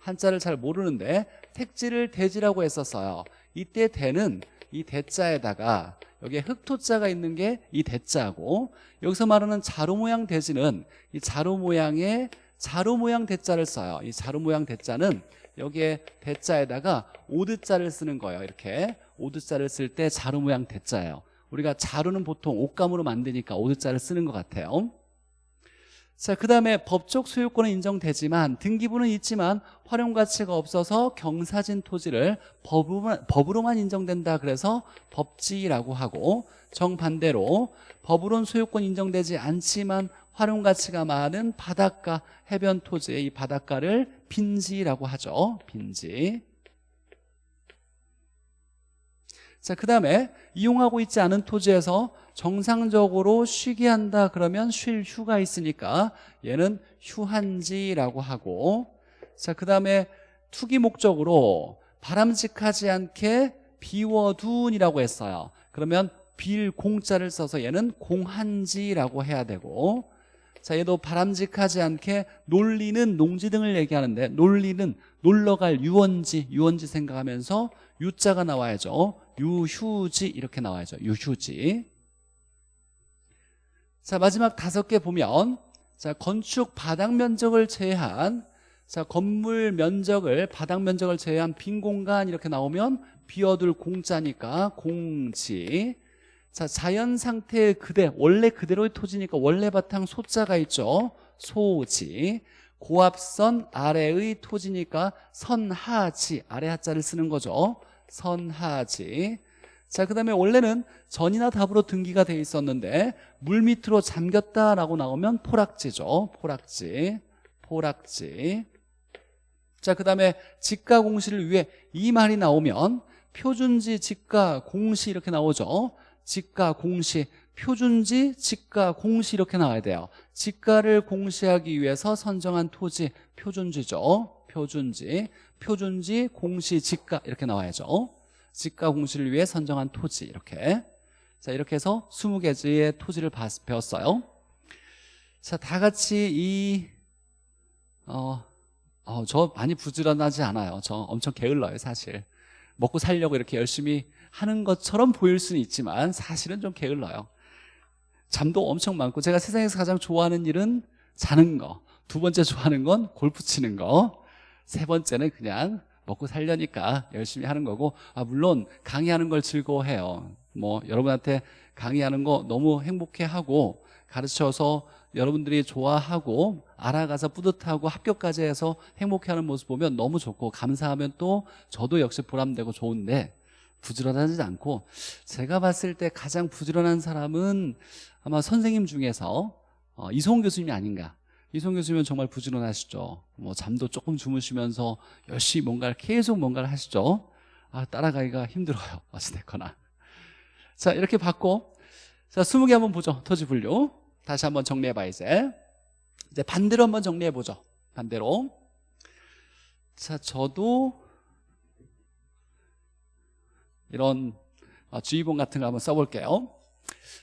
A: 한자를 잘 모르는데 택지를 대지라고 했었어요. 이때 대는 이 대자에다가 여기에 흑토자가 있는 게 이 대자고 여기서 말하는 자루 모양 대지는 이 자루 모양의 자루 모양 대자를 써요. 이 자루 모양 대자는 여기에 대자에다가 오드자를 쓰는 거예요 이렇게. 오드자를 쓸 때 자루 모양 대자예요. 우리가 자루는 보통 옷감으로 만드니까 오드자를 쓰는 것 같아요 자, 그 다음에 법적 소유권은 인정되지만 등기부는 있지만 활용 가치가 없어서 경사진 토지를 법으로만, 법으로만 인정된다 그래서 법지라고 하고 정반대로 법으로는 소유권 인정되지 않지만 활용 가치가 많은 바닷가 해변 토지의 이 바닷가를 빈지라고 하죠. 빈지 자, 그 다음에 이용하고 있지 않은 토지에서 정상적으로 쉬게 한다 그러면 쉴 휴가 있으니까 얘는 휴한지라고 하고 자, 그 다음에 투기 목적으로 바람직하지 않게 비워둔이라고 했어요. 그러면 빌 공자를 써서 얘는 공한지라고 해야 되고 자 얘도 바람직하지 않게 놀리는 농지 등을 얘기하는데 놀리는 놀러갈 유원지 유원지 생각하면서 유자가 나와야죠. 유휴지 이렇게 나와야죠. 유휴지. 자 마지막 다섯 개 보면 자 건축 바닥 면적을 제한 자 건물 면적을 바닥 면적을 제한 빈 공간 이렇게 나오면 비어둘 공자니까 공지. 자 자연 상태 그대 원래 그대로의 토지니까 원래 바탕 소자가 있죠. 소지. 고압선 아래의 토지니까 선하지 아래 하자를 쓰는 거죠 선하지 자, 그 다음에 원래는 전이나 답으로 등기가 돼 있었는데 물 밑으로 잠겼다라고 나오면 포락지죠. 포락지. 포락지. 자, 그 다음에 지가 공시를 위해 이 말이 나오면 표준지, 지가, 공시 이렇게 나오죠. 지가, 공시, 표준지, 지가, 공시 이렇게 나와야 돼요. 지가를 공시하기 위해서 선정한 토지, 표준지죠. 표준지, 표준지, 공시, 지가 이렇게 나와야죠. 지가 공시를 위해 선정한 토지 이렇게 자 이렇게 해서 20개의 토지를 배웠어요 자 다 같이 이 어, 어, 저 많이 부지런하지 않아요 저 엄청 게을러요 사실 먹고 살려고 이렇게 열심히 하는 것처럼 보일 수는 있지만 사실은 좀 게을러요 잠도 엄청 많고 제가 세상에서 가장 좋아하는 일은 자는 거. 두 번째 좋아하는 건 골프 치는 거. 세 번째는 그냥 먹고 살려니까 열심히 하는 거고 아 물론 강의하는 걸 즐거워해요. 뭐 여러분한테 강의하는 거 너무 행복해하고 가르쳐서 여러분들이 좋아하고 알아가서 뿌듯하고 합격까지 해서 행복해하는 모습 보면 너무 좋고 감사하면 또 저도 역시 보람되고 좋은데 부지런하지 않고 제가 봤을 때 가장 부지런한 사람은 아마 선생님 중에서 어, 이소홍 교수님이 아닌가 이소홍 교수님은 정말 부지런하시죠. 뭐 잠도 조금 주무시면서 열심히 뭔가를 계속 뭔가를 하시죠. 아 따라가기가 힘들어요. 어찌됐거나. 자 이렇게 봤고. 자 20개 한번 보죠. 토지 분류. 다시 한번 정리해봐 이제. 이제 반대로 한번 정리해보죠. 반대로. 자 저도 이런 어, 주의본 같은 거 한번 써볼게요.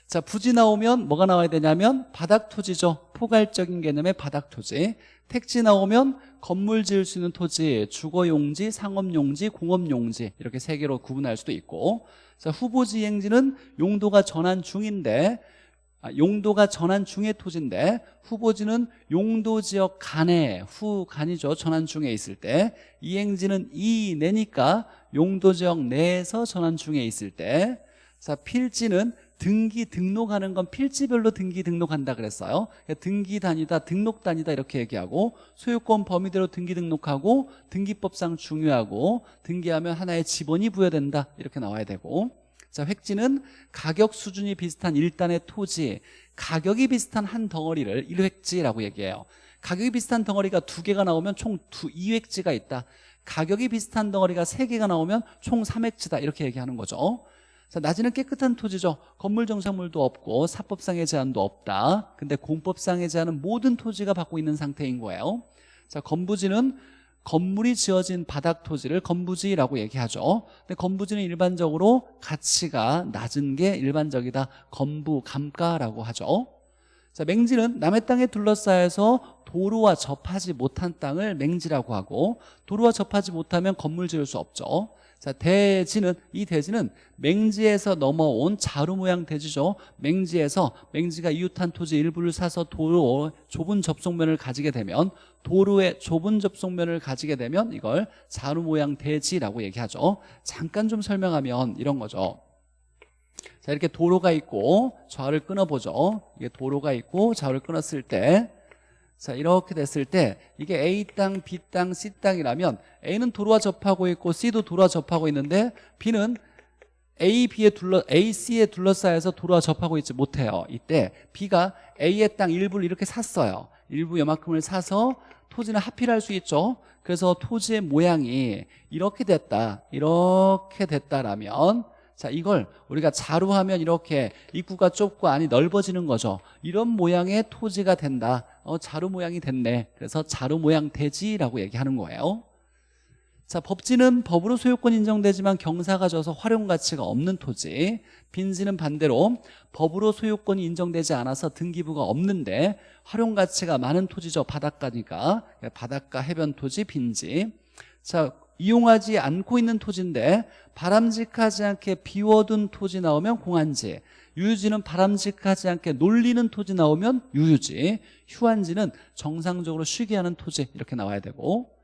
A: 자 부지 나오면 뭐가 나와야 되냐면 바닥 토지죠 포괄적인 개념의 바닥 토지. 택지 나오면 건물 지을 수 있는 토지 주거용지, 상업용지, 공업용지 이렇게 세 개로 구분할 수도 있고. 자 후보지행지는 용도가 전환 중인데 아, 용도가 전환 중의 토지인데 후보지는 용도 지역 간에 후간이죠. 전환 중에 있을 때. 이행지는 이내니까 용도 지역 내에서 전환 중에 있을 때. 자, 필지는 등기 등록하는 건 필지별로 등기 등록한다 그랬어요. 등기 단위다 등록 단위다 이렇게 얘기하고 소유권 범위대로 등기 등록하고 등기법상 중요하고 등기하면 하나의 지번이 부여된다 이렇게 나와야 되고. 자 획지는 가격 수준이 비슷한 일단의 토지 가격이 비슷한 한 덩어리를 1획지라고 얘기해요. 가격이 비슷한 덩어리가 두 개가 나오면 총 두, 2획지가 있다. 가격이 비슷한 덩어리가 세 개가 나오면 총 3획지다 이렇게 얘기하는 거죠 자, 낮에는 깨끗한 토지죠. 건물 정착물도 없고 사법상의 제한도 없다. 근데 공법상의 제한은 모든 토지가 받고 있는 상태인 거예요. 자, 건부지는 건물이 지어진 바닥 토지를 건부지라고 얘기하죠. 근데 건부지는 일반적으로 가치가 낮은 게 일반적이다. 건부, 감가라고 하죠. 자, 맹지는 남의 땅에 둘러싸여서 도로와 접하지 못한 땅을 맹지라고 하고 도로와 접하지 못하면 건물 지을 수 없죠. 자, 대지는 이 대지는 맹지에서 넘어온 자루 모양 대지죠. 맹지에서 맹지가 이웃한 토지 일부를 사서 도로 좁은 접속면을 가지게 되면 도로의 좁은 접속면을 가지게 되면 이걸 자루 모양 대지라고 얘기하죠. 잠깐 좀 설명하면 이런 거죠. 자, 이렇게 도로가 있고 좌우를 끊어보죠. 이게 도로가 있고 좌우를 끊었을 때 자 이렇게 됐을 때 이게 A 땅, B 땅, C 땅이라면 A는 도로와 접하고 있고 C도 도로와 접하고 있는데 B는 A, B에 둘러 A, C에 둘러싸여서 도로와 접하고 있지 못해요. 이때 B가 A의 땅 일부를 이렇게 샀어요. 일부 요만큼을 사서 토지는 합필할 수 있죠. 그래서 토지의 모양이 이렇게 됐다. 이렇게 됐다라면 자 이걸 우리가 자루하면 이렇게 입구가 좁고 안이 넓어지는 거죠. 이런 모양의 토지가 된다. 어, 자루 모양이 됐네. 그래서 자루 모양 대지라고 얘기하는 거예요. 자 법지는 법으로 소유권 인정되지만 경사가 져서 활용 가치가 없는 토지. 빈지는 반대로 법으로 소유권이 인정되지 않아서 등기부가 없는데 활용 가치가 많은 토지죠. 바닷가니까. 바닷가 해변 토지 빈지. 자 이용하지 않고 있는 토지인데 바람직하지 않게 비워둔 토지 나오면 공한지 유유지는 바람직하지 않게 놀리는 토지 나오면 유유지 휴한지는 정상적으로 쉬게 하는 토지 이렇게 나와야 되고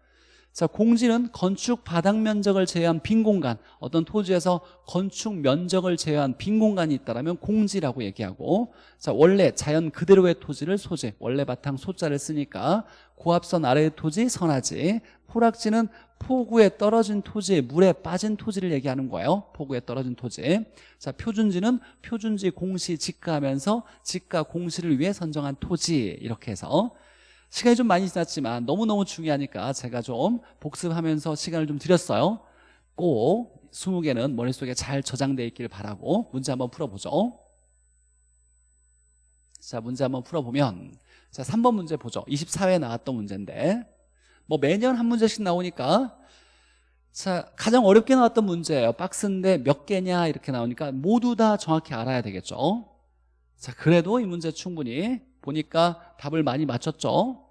A: 자 공지는 건축 바닥 면적을 제외한 빈 공간 어떤 토지에서 건축 면적을 제외한 빈 공간이 있다면 공지라고 얘기하고 자 원래 자연 그대로의 토지를 소재 원래 바탕 소자를 쓰니까 고압선 아래의 토지 선하지 포락지는 포구에 떨어진 토지, 물에 빠진 토지를 얘기하는 거예요. 포구에 떨어진 토지. 자, 표준지는 표준지 공시 직가하면서 직가 공시를 위해 선정한 토지 이렇게 해서 시간이 좀 많이 지났지만 너무너무 중요하니까 제가 좀 복습하면서 시간을 좀 드렸어요. 꼭 20개는 머릿속에 잘 저장되어 있길 바라고 문제 한번 풀어보죠. 자, 문제 한번 풀어보면 자, 3번 문제 보죠. 24회에 나왔던 문제인데 뭐 매년 한 문제씩 나오니까 자 가장 어렵게 나왔던 문제예요 박스인데 몇 개냐 이렇게 나오니까 모두 다 정확히 알아야 되겠죠 자 그래도 이 문제 충분히 보니까 답을 많이 맞췄죠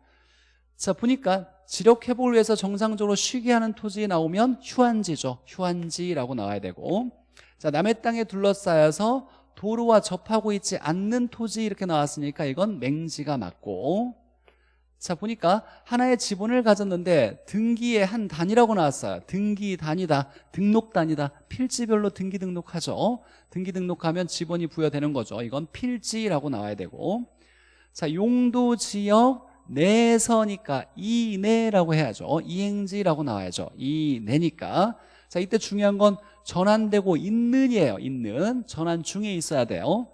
A: 자 보니까 지력 회복을 위해서 정상적으로 쉬게 하는 토지 나오면 휴한지죠. 휴한지라고 나와야 되고. 자 남의 땅에 둘러싸여서 도로와 접하고 있지 않는 토지 이렇게 나왔으니까 이건 맹지가 맞고. 자 보니까 하나의 지분을 가졌는데 등기의 한 단위라고 나왔어요. 등기 단위다 등록 단위다. 필지별로 등기 등록하죠. 등기 등록하면 지분이 부여되는 거죠. 이건 필지라고 나와야 되고. 자 용도 지역 내서니까 이내라고 해야죠. 이행지라고 나와야죠. 이내니까. 자 이때 중요한 건 전환되고 있는이에요. 있는. 전환 중에 있어야 돼요.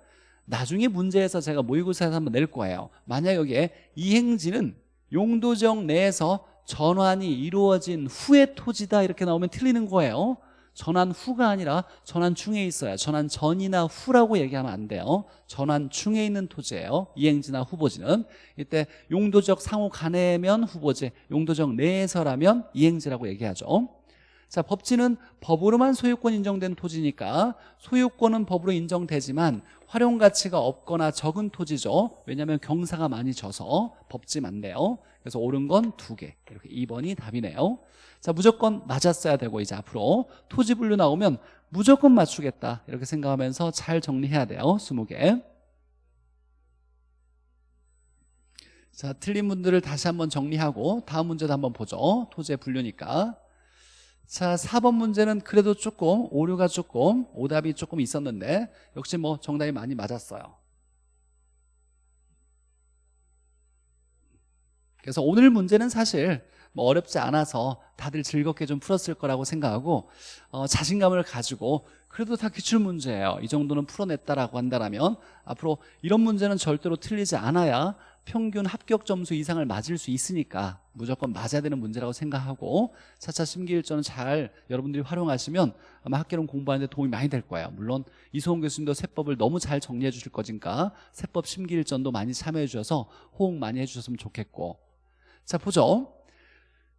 A: 나중에 문제에서 제가 모의고사에서 한번 낼 거예요. 만약 여기에 이행지는 용도적 내에서 전환이 이루어진 후의 토지다 이렇게 나오면 틀리는 거예요 전환 후가 아니라 전환 중에 있어야 전환 전이나 후라고 얘기하면 안 돼요. 전환 중에 있는 토지예요. 이행지나 후보지는. 이때 용도적 상호 간에면 후보지 용도적 내에서라면 이행지라고 얘기하죠. 자 법지는 법으로만 소유권 인정된 토지니까 소유권은 법으로 인정되지만 활용 가치가 없거나 적은 토지죠. 왜냐하면 경사가 많이 져서 법지 맞네요 그래서 옳은 건 두 개. 이렇게 2번이 답이네요. 자 무조건 맞았어야 되고 이제 앞으로 토지 분류 나오면 무조건 맞추겠다. 이렇게 생각하면서 잘 정리해야 돼요. 20개. 자 틀린 분들을 다시 한번 정리하고 다음 문제도 한번 보죠. 토지의 분류니까. 자 4번 문제는 그래도 조금 오류가 조금 오답이 조금 있었는데 역시 뭐 정답이 많이 맞았어요 그래서 오늘 문제는 사실 뭐 어렵지 않아서 다들 즐겁게 좀 풀었을 거라고 생각하고 어, 자신감을 가지고 그래도 다 기출 문제예요. 이 정도는 풀어냈다라고 한다면 앞으로 이런 문제는 절대로 틀리지 않아야 평균 합격 점수 이상을 맞을 수 있으니까 무조건 맞아야 되는 문제라고 생각하고 차차 심기일전은 잘 여러분들이 활용하시면 아마 학교론 공부하는 데 도움이 많이 될 거예요. 물론 이소홍 교수님도 세법을 너무 잘 정리해 주실 거니까 세법 심기일전도 많이 참여해 주셔서 호응 많이 해 주셨으면 좋겠고 자 보죠.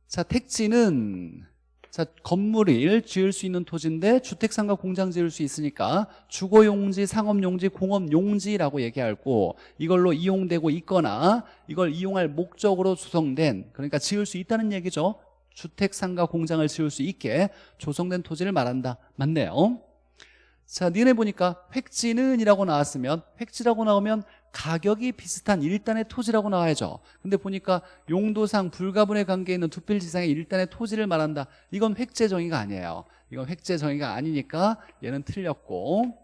A: 자 택지는 자 건물을 지을 수 있는 토지인데 주택상가 공장 지을 수 있으니까 주거용지, 상업용지, 공업용지라고 얘기하고 이걸로 이용되고 있거나 이걸 이용할 목적으로 조성된 그러니까 지을 수 있다는 얘기죠. 주택상가 공장을 지을 수 있게 조성된 토지를 말한다. 맞네요. 자 니네 보니까 획지는 이라고 나왔으면 획지라고 나오면 가격이 비슷한 일단의 토지라고 나와야죠. 근데 보니까 용도상 불가분의 관계에 있는 두 필지 상의 일단의 토지를 말한다. 이건 획제 정의가 아니에요. 이건 획제 정의가 아니니까 얘는 틀렸고.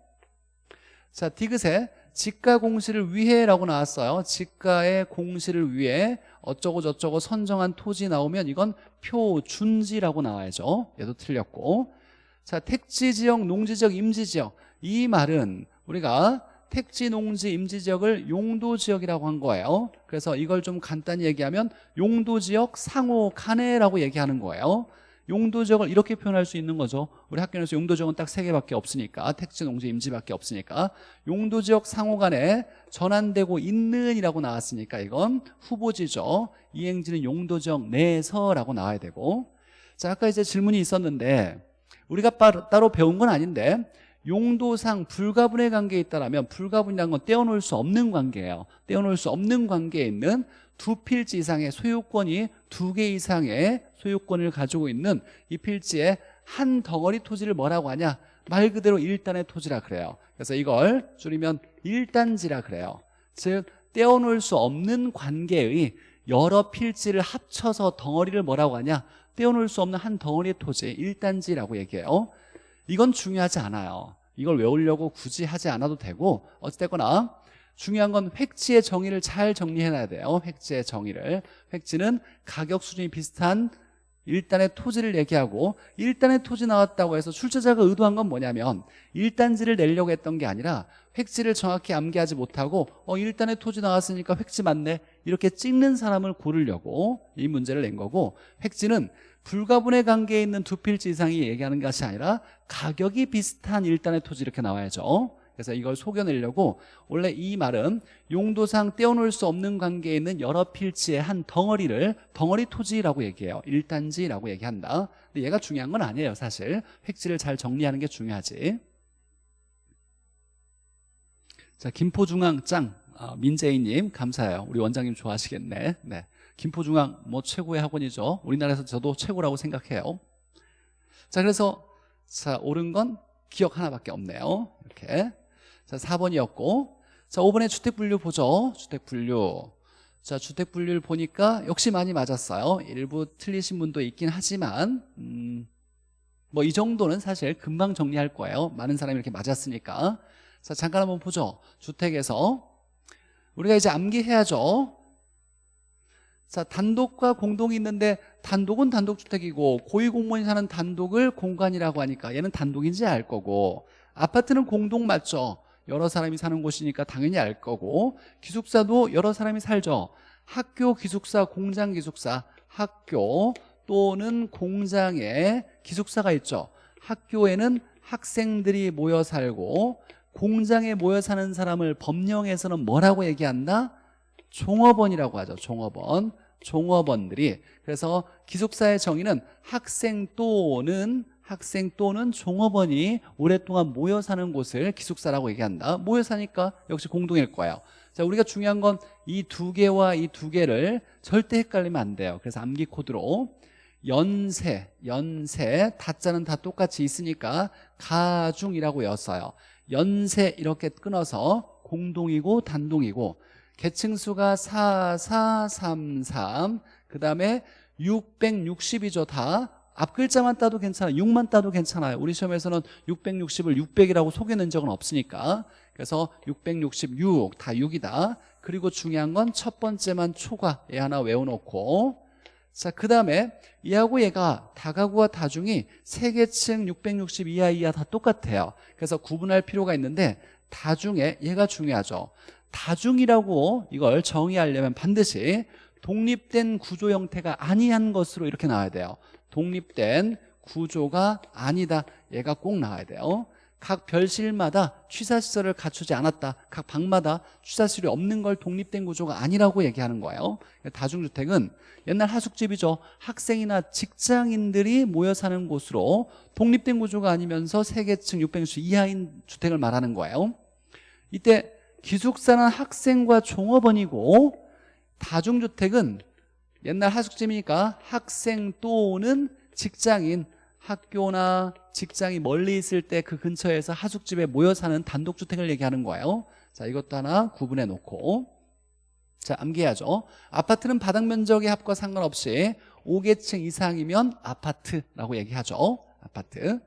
A: 자 디귿에 지가 공시를 위해라고 나왔어요. 지가의 공시를 위해 어쩌고 저쩌고 선정한 토지 나오면 이건 표준지라고 나와야죠. 얘도 틀렸고. 자 택지지역, 농지지역, 임지지역. 이 말은 우리가 택지, 농지, 임지 지역을 용도 지역이라고 한 거예요. 그래서 이걸 좀 간단히 얘기하면 용도 지역 상호 간에라고 얘기하는 거예요. 용도 지역을 이렇게 표현할 수 있는 거죠. 우리 학교에서 용도 지역은 딱 세 개밖에 없으니까 택지, 농지, 임지밖에 없으니까. 용도 지역 상호 간에 전환되고 있는 이라고 나왔으니까 이건 후보지죠. 이행지는 용도 지역 내에서라고 나와야 되고. 자 아까 이제 질문이 있었는데 우리가 따로 배운 건 아닌데 용도상 불가분의 관계에 있다면 불가분이라는 건 떼어놓을 수 없는 관계예요. 떼어놓을 수 없는 관계에 있는 두 필지 이상의 소유권이 두 개 이상의 소유권을 가지고 있는 이 필지의 한 덩어리 토지를 뭐라고 하냐? 말 그대로 일단의 토지라 그래요. 그래서 이걸 줄이면 일단지라 그래요. 즉 떼어놓을 수 없는 관계의 여러 필지를 합쳐서 덩어리를 뭐라고 하냐? 떼어놓을 수 없는 한 덩어리의 토지 일단지라고 얘기해요 이건 중요하지 않아요. 이걸 외우려고 굳이 하지 않아도 되고 어찌됐거나 중요한 건 획지의 정의를 잘 정리해놔야 돼요. 획지의 정의를. 획지는 가격 수준이 비슷한 일단의 토지를 얘기하고 일단의 토지 나왔다고 해서 출제자가 의도한 건 뭐냐면 일단지를 내려고 했던 게 아니라 획지를 정확히 암기하지 못하고 어 일단의 토지 나왔으니까 획지 맞네. 이렇게 찍는 사람을 고르려고 이 문제를 낸 거고 획지는 불가분의 관계에 있는 두 필지 이상이 얘기하는 것이 아니라 가격이 비슷한 일단의 토지 이렇게 나와야죠. 그래서 이걸 속여내려고 원래 이 말은 용도상 떼어놓을 수 없는 관계에 있는 여러 필지의 한 덩어리를 덩어리 토지라고 얘기해요. 일단지라고 얘기한다. 근데 얘가 중요한 건 아니에요 사실. 획지를 잘 정리하는 게 중요하지. 자 김포중앙짱 아, 민재희님 감사해요. 우리 원장님 좋아하시겠네. 네. 김포중앙 뭐 최고의 학원이죠. 우리나라에서 저도 최고라고 생각해요. 자 그래서 자 옳은 건 기억 하나밖에 없네요. 이렇게. 자 4번이었고. 자 5번에 주택 분류 보죠. 주택 분류. 자 주택 분류를 보니까 역시 많이 맞았어요. 일부 틀리신 분도 있긴 하지만 음, 뭐 이 정도는 사실 금방 정리할 거예요. 많은 사람이 이렇게 맞았으니까. 자 잠깐 한번 보죠. 주택에서. 우리가 이제 암기해야죠 자 단독과 공동이 있는데 단독은 단독주택이고 고위공무원이 사는 단독을 공간이라고 하니까 얘는 단독인지 알 거고 아파트는 공동 맞죠? 여러 사람이 사는 곳이니까 당연히 알 거고 기숙사도 여러 사람이 살죠. 학교 기숙사 공장 기숙사 학교 또는 공장에 기숙사가 있죠. 학교에는 학생들이 모여 살고 공장에 모여 사는 사람을 법령에서는 뭐라고 얘기한다? 종업원이라고 하죠. 종업원. 종업원들이. 그래서 기숙사의 정의는 학생 또는 학생 또는 종업원이 오랫동안 모여 사는 곳을 기숙사라고 얘기한다. 모여 사니까 역시 공동일 거예요. 자 우리가 중요한 건 이 두 개와 이 두 개를 절대 헷갈리면 안 돼요. 그래서 암기 코드로 연세 연세 다자는 다 똑같이 있으니까 가중이라고 였어요. 연세 이렇게 끊어서 공동이고 단동이고 계층수가 4433 그 다음에 660이죠 다. 앞글자만 따도 괜찮아요 6만 따도 괜찮아요. 우리 시험에서는 660을 600이라고 속여낸 적은 없으니까. 그래서 666 다 6이다. 그리고 중요한 건 첫 번째만 초과 얘 하나 외워놓고. 자, 그 다음에 얘하고 얘가 다가구와 다중이 세계층 660 이하 이하 다 똑같아요. 그래서 구분할 필요가 있는데 다중에 얘가 중요하죠 다중이라고 이걸 정의하려면 반드시 독립된 구조 형태가 아니한 것으로 이렇게 나와야 돼요. 독립된 구조가 아니다. 얘가 꼭 나와야 돼요. 각 별실마다 취사시설을 갖추지 않았다. 각 방마다 취사시설이 없는 걸 독립된 구조가 아니라고 얘기하는 거예요. 다중주택은 옛날 하숙집이죠. 학생이나 직장인들이 모여 사는 곳으로 독립된 구조가 아니면서 세계층 600수 이하인 주택을 말하는 거예요. 이때 기숙사는 학생과 종업원이고 다중주택은 옛날 하숙집이니까 학생 또는 직장인 학교나 직장이 멀리 있을 때 그 근처에서 하숙집에 모여 사는 단독주택을 얘기하는 거예요. 자 이것도 하나 구분해 놓고. 자 암기해야죠. 아파트는 바닥 면적의 합과 상관없이 5계층 이상이면 아파트라고 얘기하죠. 아파트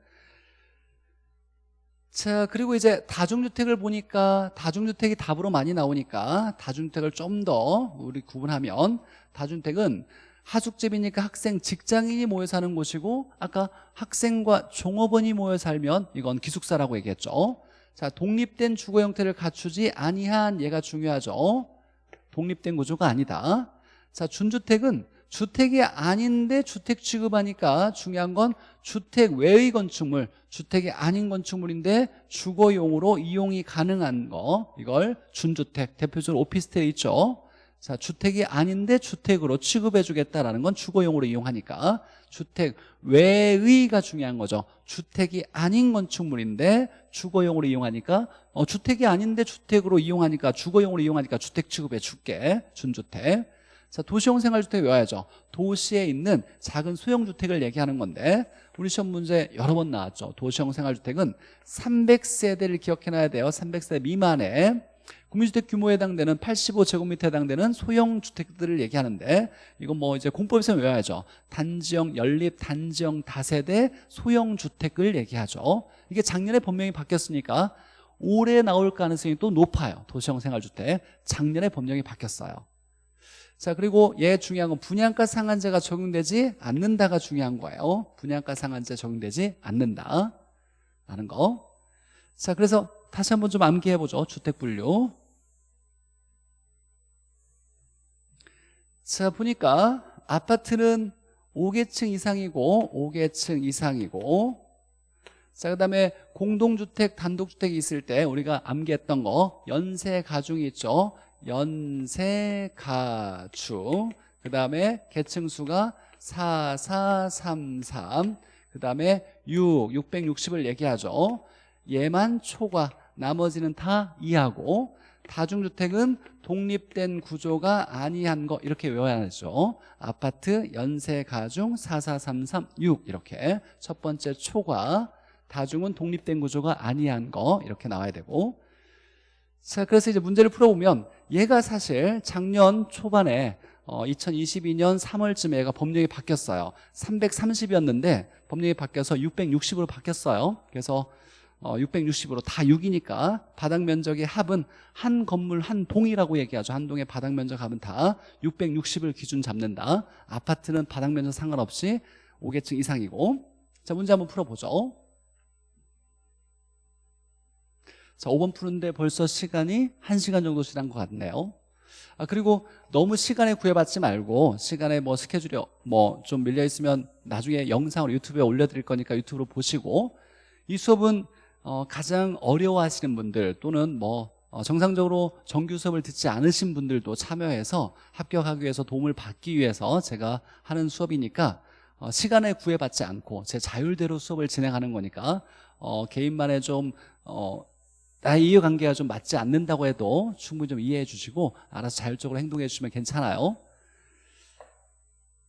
A: 자 그리고 이제 다중주택을 보니까 다중주택이 답으로 많이 나오니까 다중주택을 좀 더 우리 구분하면 다중주택은 하숙집이니까 학생, 직장인이 모여 사는 곳이고 아까 학생과 종업원이 모여 살면 이건 기숙사라고 얘기했죠. 자 독립된 주거 형태를 갖추지 아니한 얘가 중요하죠. 독립된 구조가 아니다. 자 준주택은 주택이 아닌데 주택 취급하니까 중요한 건 주택 외의 건축물 주택이 아닌 건축물인데 주거용으로 이용이 가능한 거. 이걸 준주택 대표적으로 오피스텔 있죠? 자 주택이 아닌데 주택으로 취급해 주겠다라는 건 주거용으로 이용하니까 주택 외의가 중요한 거죠. 주택이 아닌 건축물인데 주거용으로 이용하니까 어, 주택이 아닌데 주택으로 이용하니까 주거용으로 이용하니까 주택 취급해 줄게. 준주택 자, 도시형 생활주택 외워야죠. 도시에 있는 작은 소형주택을 얘기하는 건데 우리 시험 문제 여러 번 나왔죠. 도시형 생활주택은 300세대를 기억해놔야 돼요. 300세대 미만의 국민주택 규모에 해당되는 85제곱미터에 해당되는 소형주택들을 얘기하는데 이건 뭐 이제 공법에서 외워야죠. 단지형, 연립, 단지형, 다세대, 소형주택을 얘기하죠. 이게 작년에 법령이 바뀌었으니까 올해 나올 가능성이 또 높아요. 도시형 생활주택. 작년에 법령이 바뀌었어요. 자 그리고 얘 중요한 건 분양가 상한제가 적용되지 않는다가 중요한 거예요. 분양가 상한제 적용되지 않는다. 라는 거자 그래서 다시 한번 좀 암기해보죠. 주택 분류. 자 보니까 아파트는 5계층 이상이고 5계층 이상이고. 자 그 다음에 공동주택 단독주택이 있을 때 우리가 암기했던 거. 연세 가중이 있죠 연세가주 그 다음에 계층수가 4433 그 다음에 6, 660을 얘기하죠. 얘만 초과 나머지는 다 이하고 다중주택은 독립된 구조가 아니한 거 이렇게 외워야죠. 아파트 연세 가중 44336 이렇게. 첫 번째 초과 다중은 독립된 구조가 아니한 거 이렇게 나와야 되고 자, 그래서 이제 문제를 풀어보면 얘가 사실 작년 초반에 어, 2022년 3월쯤에 얘가 법령이 바뀌었어요. 330이었는데 법령이 바뀌어서 660으로 바뀌었어요. 그래서 어, 660으로 다 6이니까 바닥 면적의 합은 한 건물 한 동이라고 얘기하죠. 한 동의 바닥 면적 합은 다 660을 기준 잡는다. 아파트는 바닥 면적 상관없이 5계층 이상이고 자 문제 한번 풀어보죠. 자 5번 푸는데 벌써 시간이 1시간 정도 지난 것 같네요. 아 그리고 너무 시간에 구애받지 말고 시간에 뭐 스케줄이 뭐 좀 밀려 있으면 나중에 영상으로 유튜브에 올려드릴 거니까 유튜브로 보시고 이 수업은 어, 가장 어려워하시는 분들 또는 뭐 어, 정상적으로 정규 수업을 듣지 않으신 분들도 참여해서 합격하기 위해서 도움을 받기 위해서 제가 하는 수업이니까 어, 시간에 구애받지 않고 제 자율대로 수업을 진행하는 거니까 어, 개인만의 좀 어, 나의 이해관계가 좀 맞지 않는다고 해도 충분히 좀 이해해 주시고 알아서 자율적으로 행동해 주시면 괜찮아요.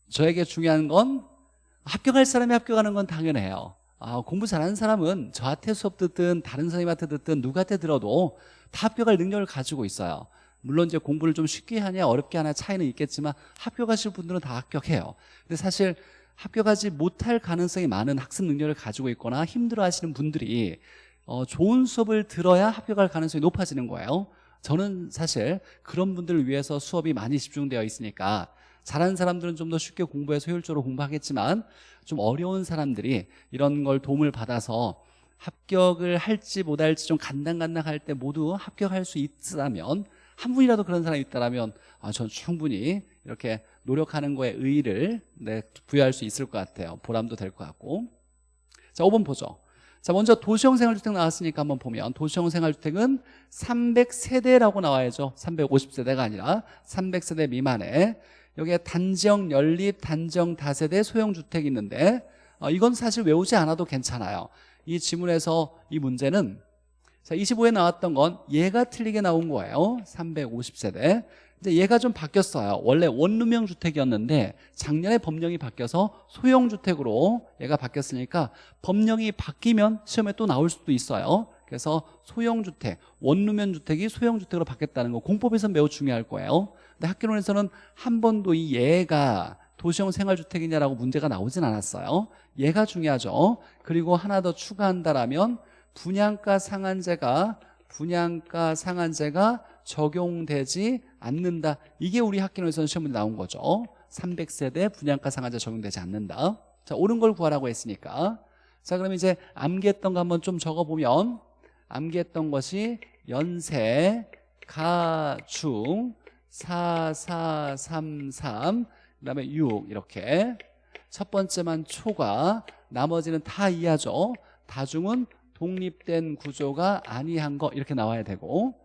A: 저에게 중요한 건 합격할 사람이 합격하는 건 당연해요. 아, 공부 잘하는 사람은 저한테 수업 듣든 다른 선생님한테 듣든 누구한테 들어도 다 합격할 능력을 가지고 있어요. 물론 이제 공부를 좀 쉽게 하냐 어렵게 하냐 차이는 있겠지만 합격하실 분들은 다 합격해요. 근데 사실 합격하지 못할 가능성이 많은 학습 능력을 가지고 있거나 힘들어 하시는 분들이 어, 좋은 수업을 들어야 합격할 가능성이 높아지는 거예요. 저는 사실 그런 분들을 위해서 수업이 많이 집중되어 있으니까 잘하는 사람들은 좀 더 쉽게 공부해서 효율적으로 공부하겠지만 좀 어려운 사람들이 이런 걸 도움을 받아서 합격을 할지 못할지 좀 간당간당할 때 모두 합격할 수 있다면 한 분이라도 그런 사람이 있다면 아, 전 충분히 이렇게 노력하는 거에 의의를 네, 부여할 수 있을 것 같아요. 보람도 될 것 같고. 자 5번 보죠 자 먼저 도시형 생활주택 나왔으니까 한번 보면 도시형 생활주택은 300세대라고 나와야죠. 350세대가 아니라 300세대 미만에 여기에 단지형 연립 단지형 다세대 소형주택이 있는데 어, 이건 사실 외우지 않아도 괜찮아요. 이 지문에서 이 문제는 자 25에 나왔던 건 얘가 틀리게 나온 거예요. 350세대 이제 얘가 좀 바뀌었어요. 원래 원룸형 주택이었는데 작년에 법령이 바뀌어서 소형 주택으로 얘가 바뀌었으니까 법령이 바뀌면 시험에 또 나올 수도 있어요. 그래서 소형 주택, 원룸형 주택이 소형 주택으로 바뀌었다는 거 공법에서 매우 중요할 거예요. 근데 학교론에서는 한 번도 이 얘가 도시형 생활주택이냐라고 문제가 나오진 않았어요. 얘가 중요하죠. 그리고 하나 더 추가한다라면 분양가 상한제가 분양가 상한제가 적용되지 않는다. 이게 우리 학교에서는 시험에 나온 거죠. 300세대 분양가 상한제 적용되지 않는다. 자 옳은 걸 구하라고 했으니까. 자 그럼 이제 암기했던 거 한번 좀 적어보면 암기했던 것이 연세 가중 4433 그다음에 6 이렇게. 첫 번째만 초과 나머지는 다 이하죠. 다중은 독립된 구조가 아니한 거 이렇게 나와야 되고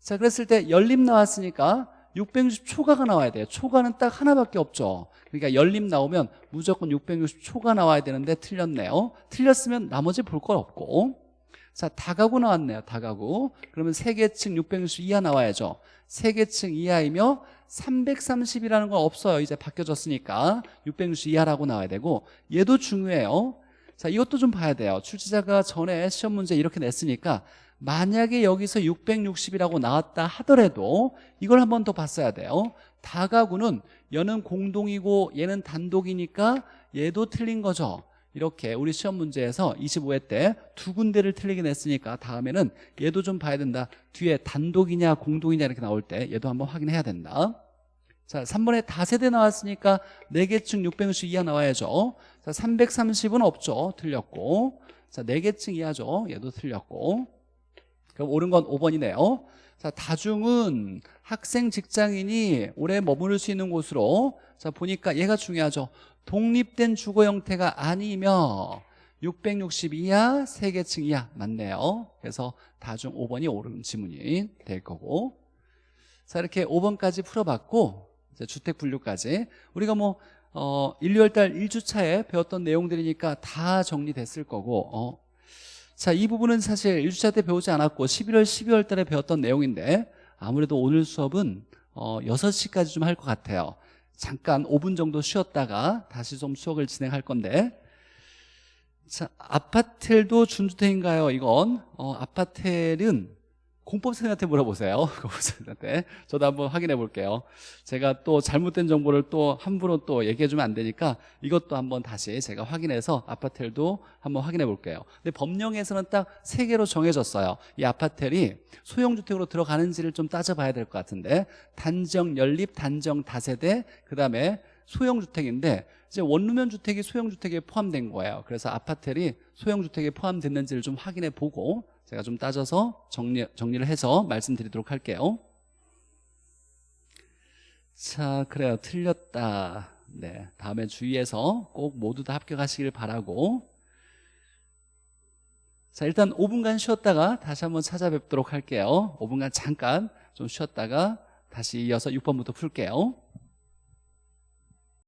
A: 자 그랬을 때 연립 나왔으니까 660 초과가 나와야 돼요. 초과는 딱 하나밖에 없죠. 그러니까 연립 나오면 무조건 660 초과 나와야 되는데 틀렸네요. 틀렸으면 나머지 볼 거 없고. 자 다가구 나왔네요 다가구. 그러면 세계층 660 이하 나와야죠. 세계층 이하이며 330이라는 건 없어요. 이제 바뀌어졌으니까 660 이하라고 나와야 되고. 얘도 중요해요. 자 이것도 좀 봐야 돼요. 출제자가 전에 시험 문제 이렇게 냈으니까 만약에 여기서 660이라고 나왔다 하더라도 이걸 한 번 더 봤어야 돼요. 다가구는 얘는 공동이고 얘는 단독이니까 얘도 틀린 거죠. 이렇게 우리 시험 문제에서 25회 때 두 군데를 틀리게 냈으니까 다음에는 얘도 좀 봐야 된다. 뒤에 단독이냐 공동이냐 이렇게 나올 때 얘도 한번 확인해야 된다. 자 3번에 다세대 나왔으니까 4개층 660 이하 나와야죠. 자 330은 없죠. 틀렸고. 자 4개층 이하죠. 얘도 틀렸고 그럼 옳은 건 5번이네요. 자 다중은 학생 직장인이 오래 머무를 수 있는 곳으로 자 보니까 얘가 중요하죠. 독립된 주거 형태가 아니며 660 이하, 3계층 이하 맞네요. 그래서 다중 5번이 옳은 지문이 될 거고. 자 이렇게 5번까지 풀어봤고 주택 분류까지. 우리가 뭐 어, 1, 2월달 1주차에 배웠던 내용들이니까 다 정리됐을 거고 어. 자, 이 부분은 사실 1주차 때 배우지 않았고 11월, 12월 달에 배웠던 내용인데 아무래도 오늘 수업은 어, 6시까지 좀 할 것 같아요 잠깐 5분 정도 쉬었다가 다시 좀 수업을 진행할 건데 자, 아파텔도 준주택인가요? 이건 어, 아파텔은 공법 선생님한테 물어보세요. 공법 선생님한테. 저도 한번 확인해 볼게요. 제가 또 잘못된 정보를 또 함부로 또 얘기해 주면 안 되니까 이것도 한번 다시 제가 확인해서 아파텔도 한번 확인해 볼게요. 근데 법령에서는 딱 세 개로 정해졌어요. 이 아파텔이 소형주택으로 들어가는지를 좀 따져봐야 될 것 같은데 단정 연립 단정 다세대 그 다음에 소형주택인데 이제 원룸형 주택이 소형주택에 포함된 거예요. 그래서 아파텔이 소형주택에 포함됐는지를 좀 확인해 보고 제가 좀 따져서 정리, 정리를 해서 말씀드리도록 할게요. 자 그래요. 틀렸다. 네. 다음에 주의해서 꼭 모두 다 합격하시길 바라고. 자 일단 5분간 쉬었다가 다시 한번 찾아뵙도록 할게요. 5분간 잠깐 좀 쉬었다가 다시 이어서 6번부터 풀게요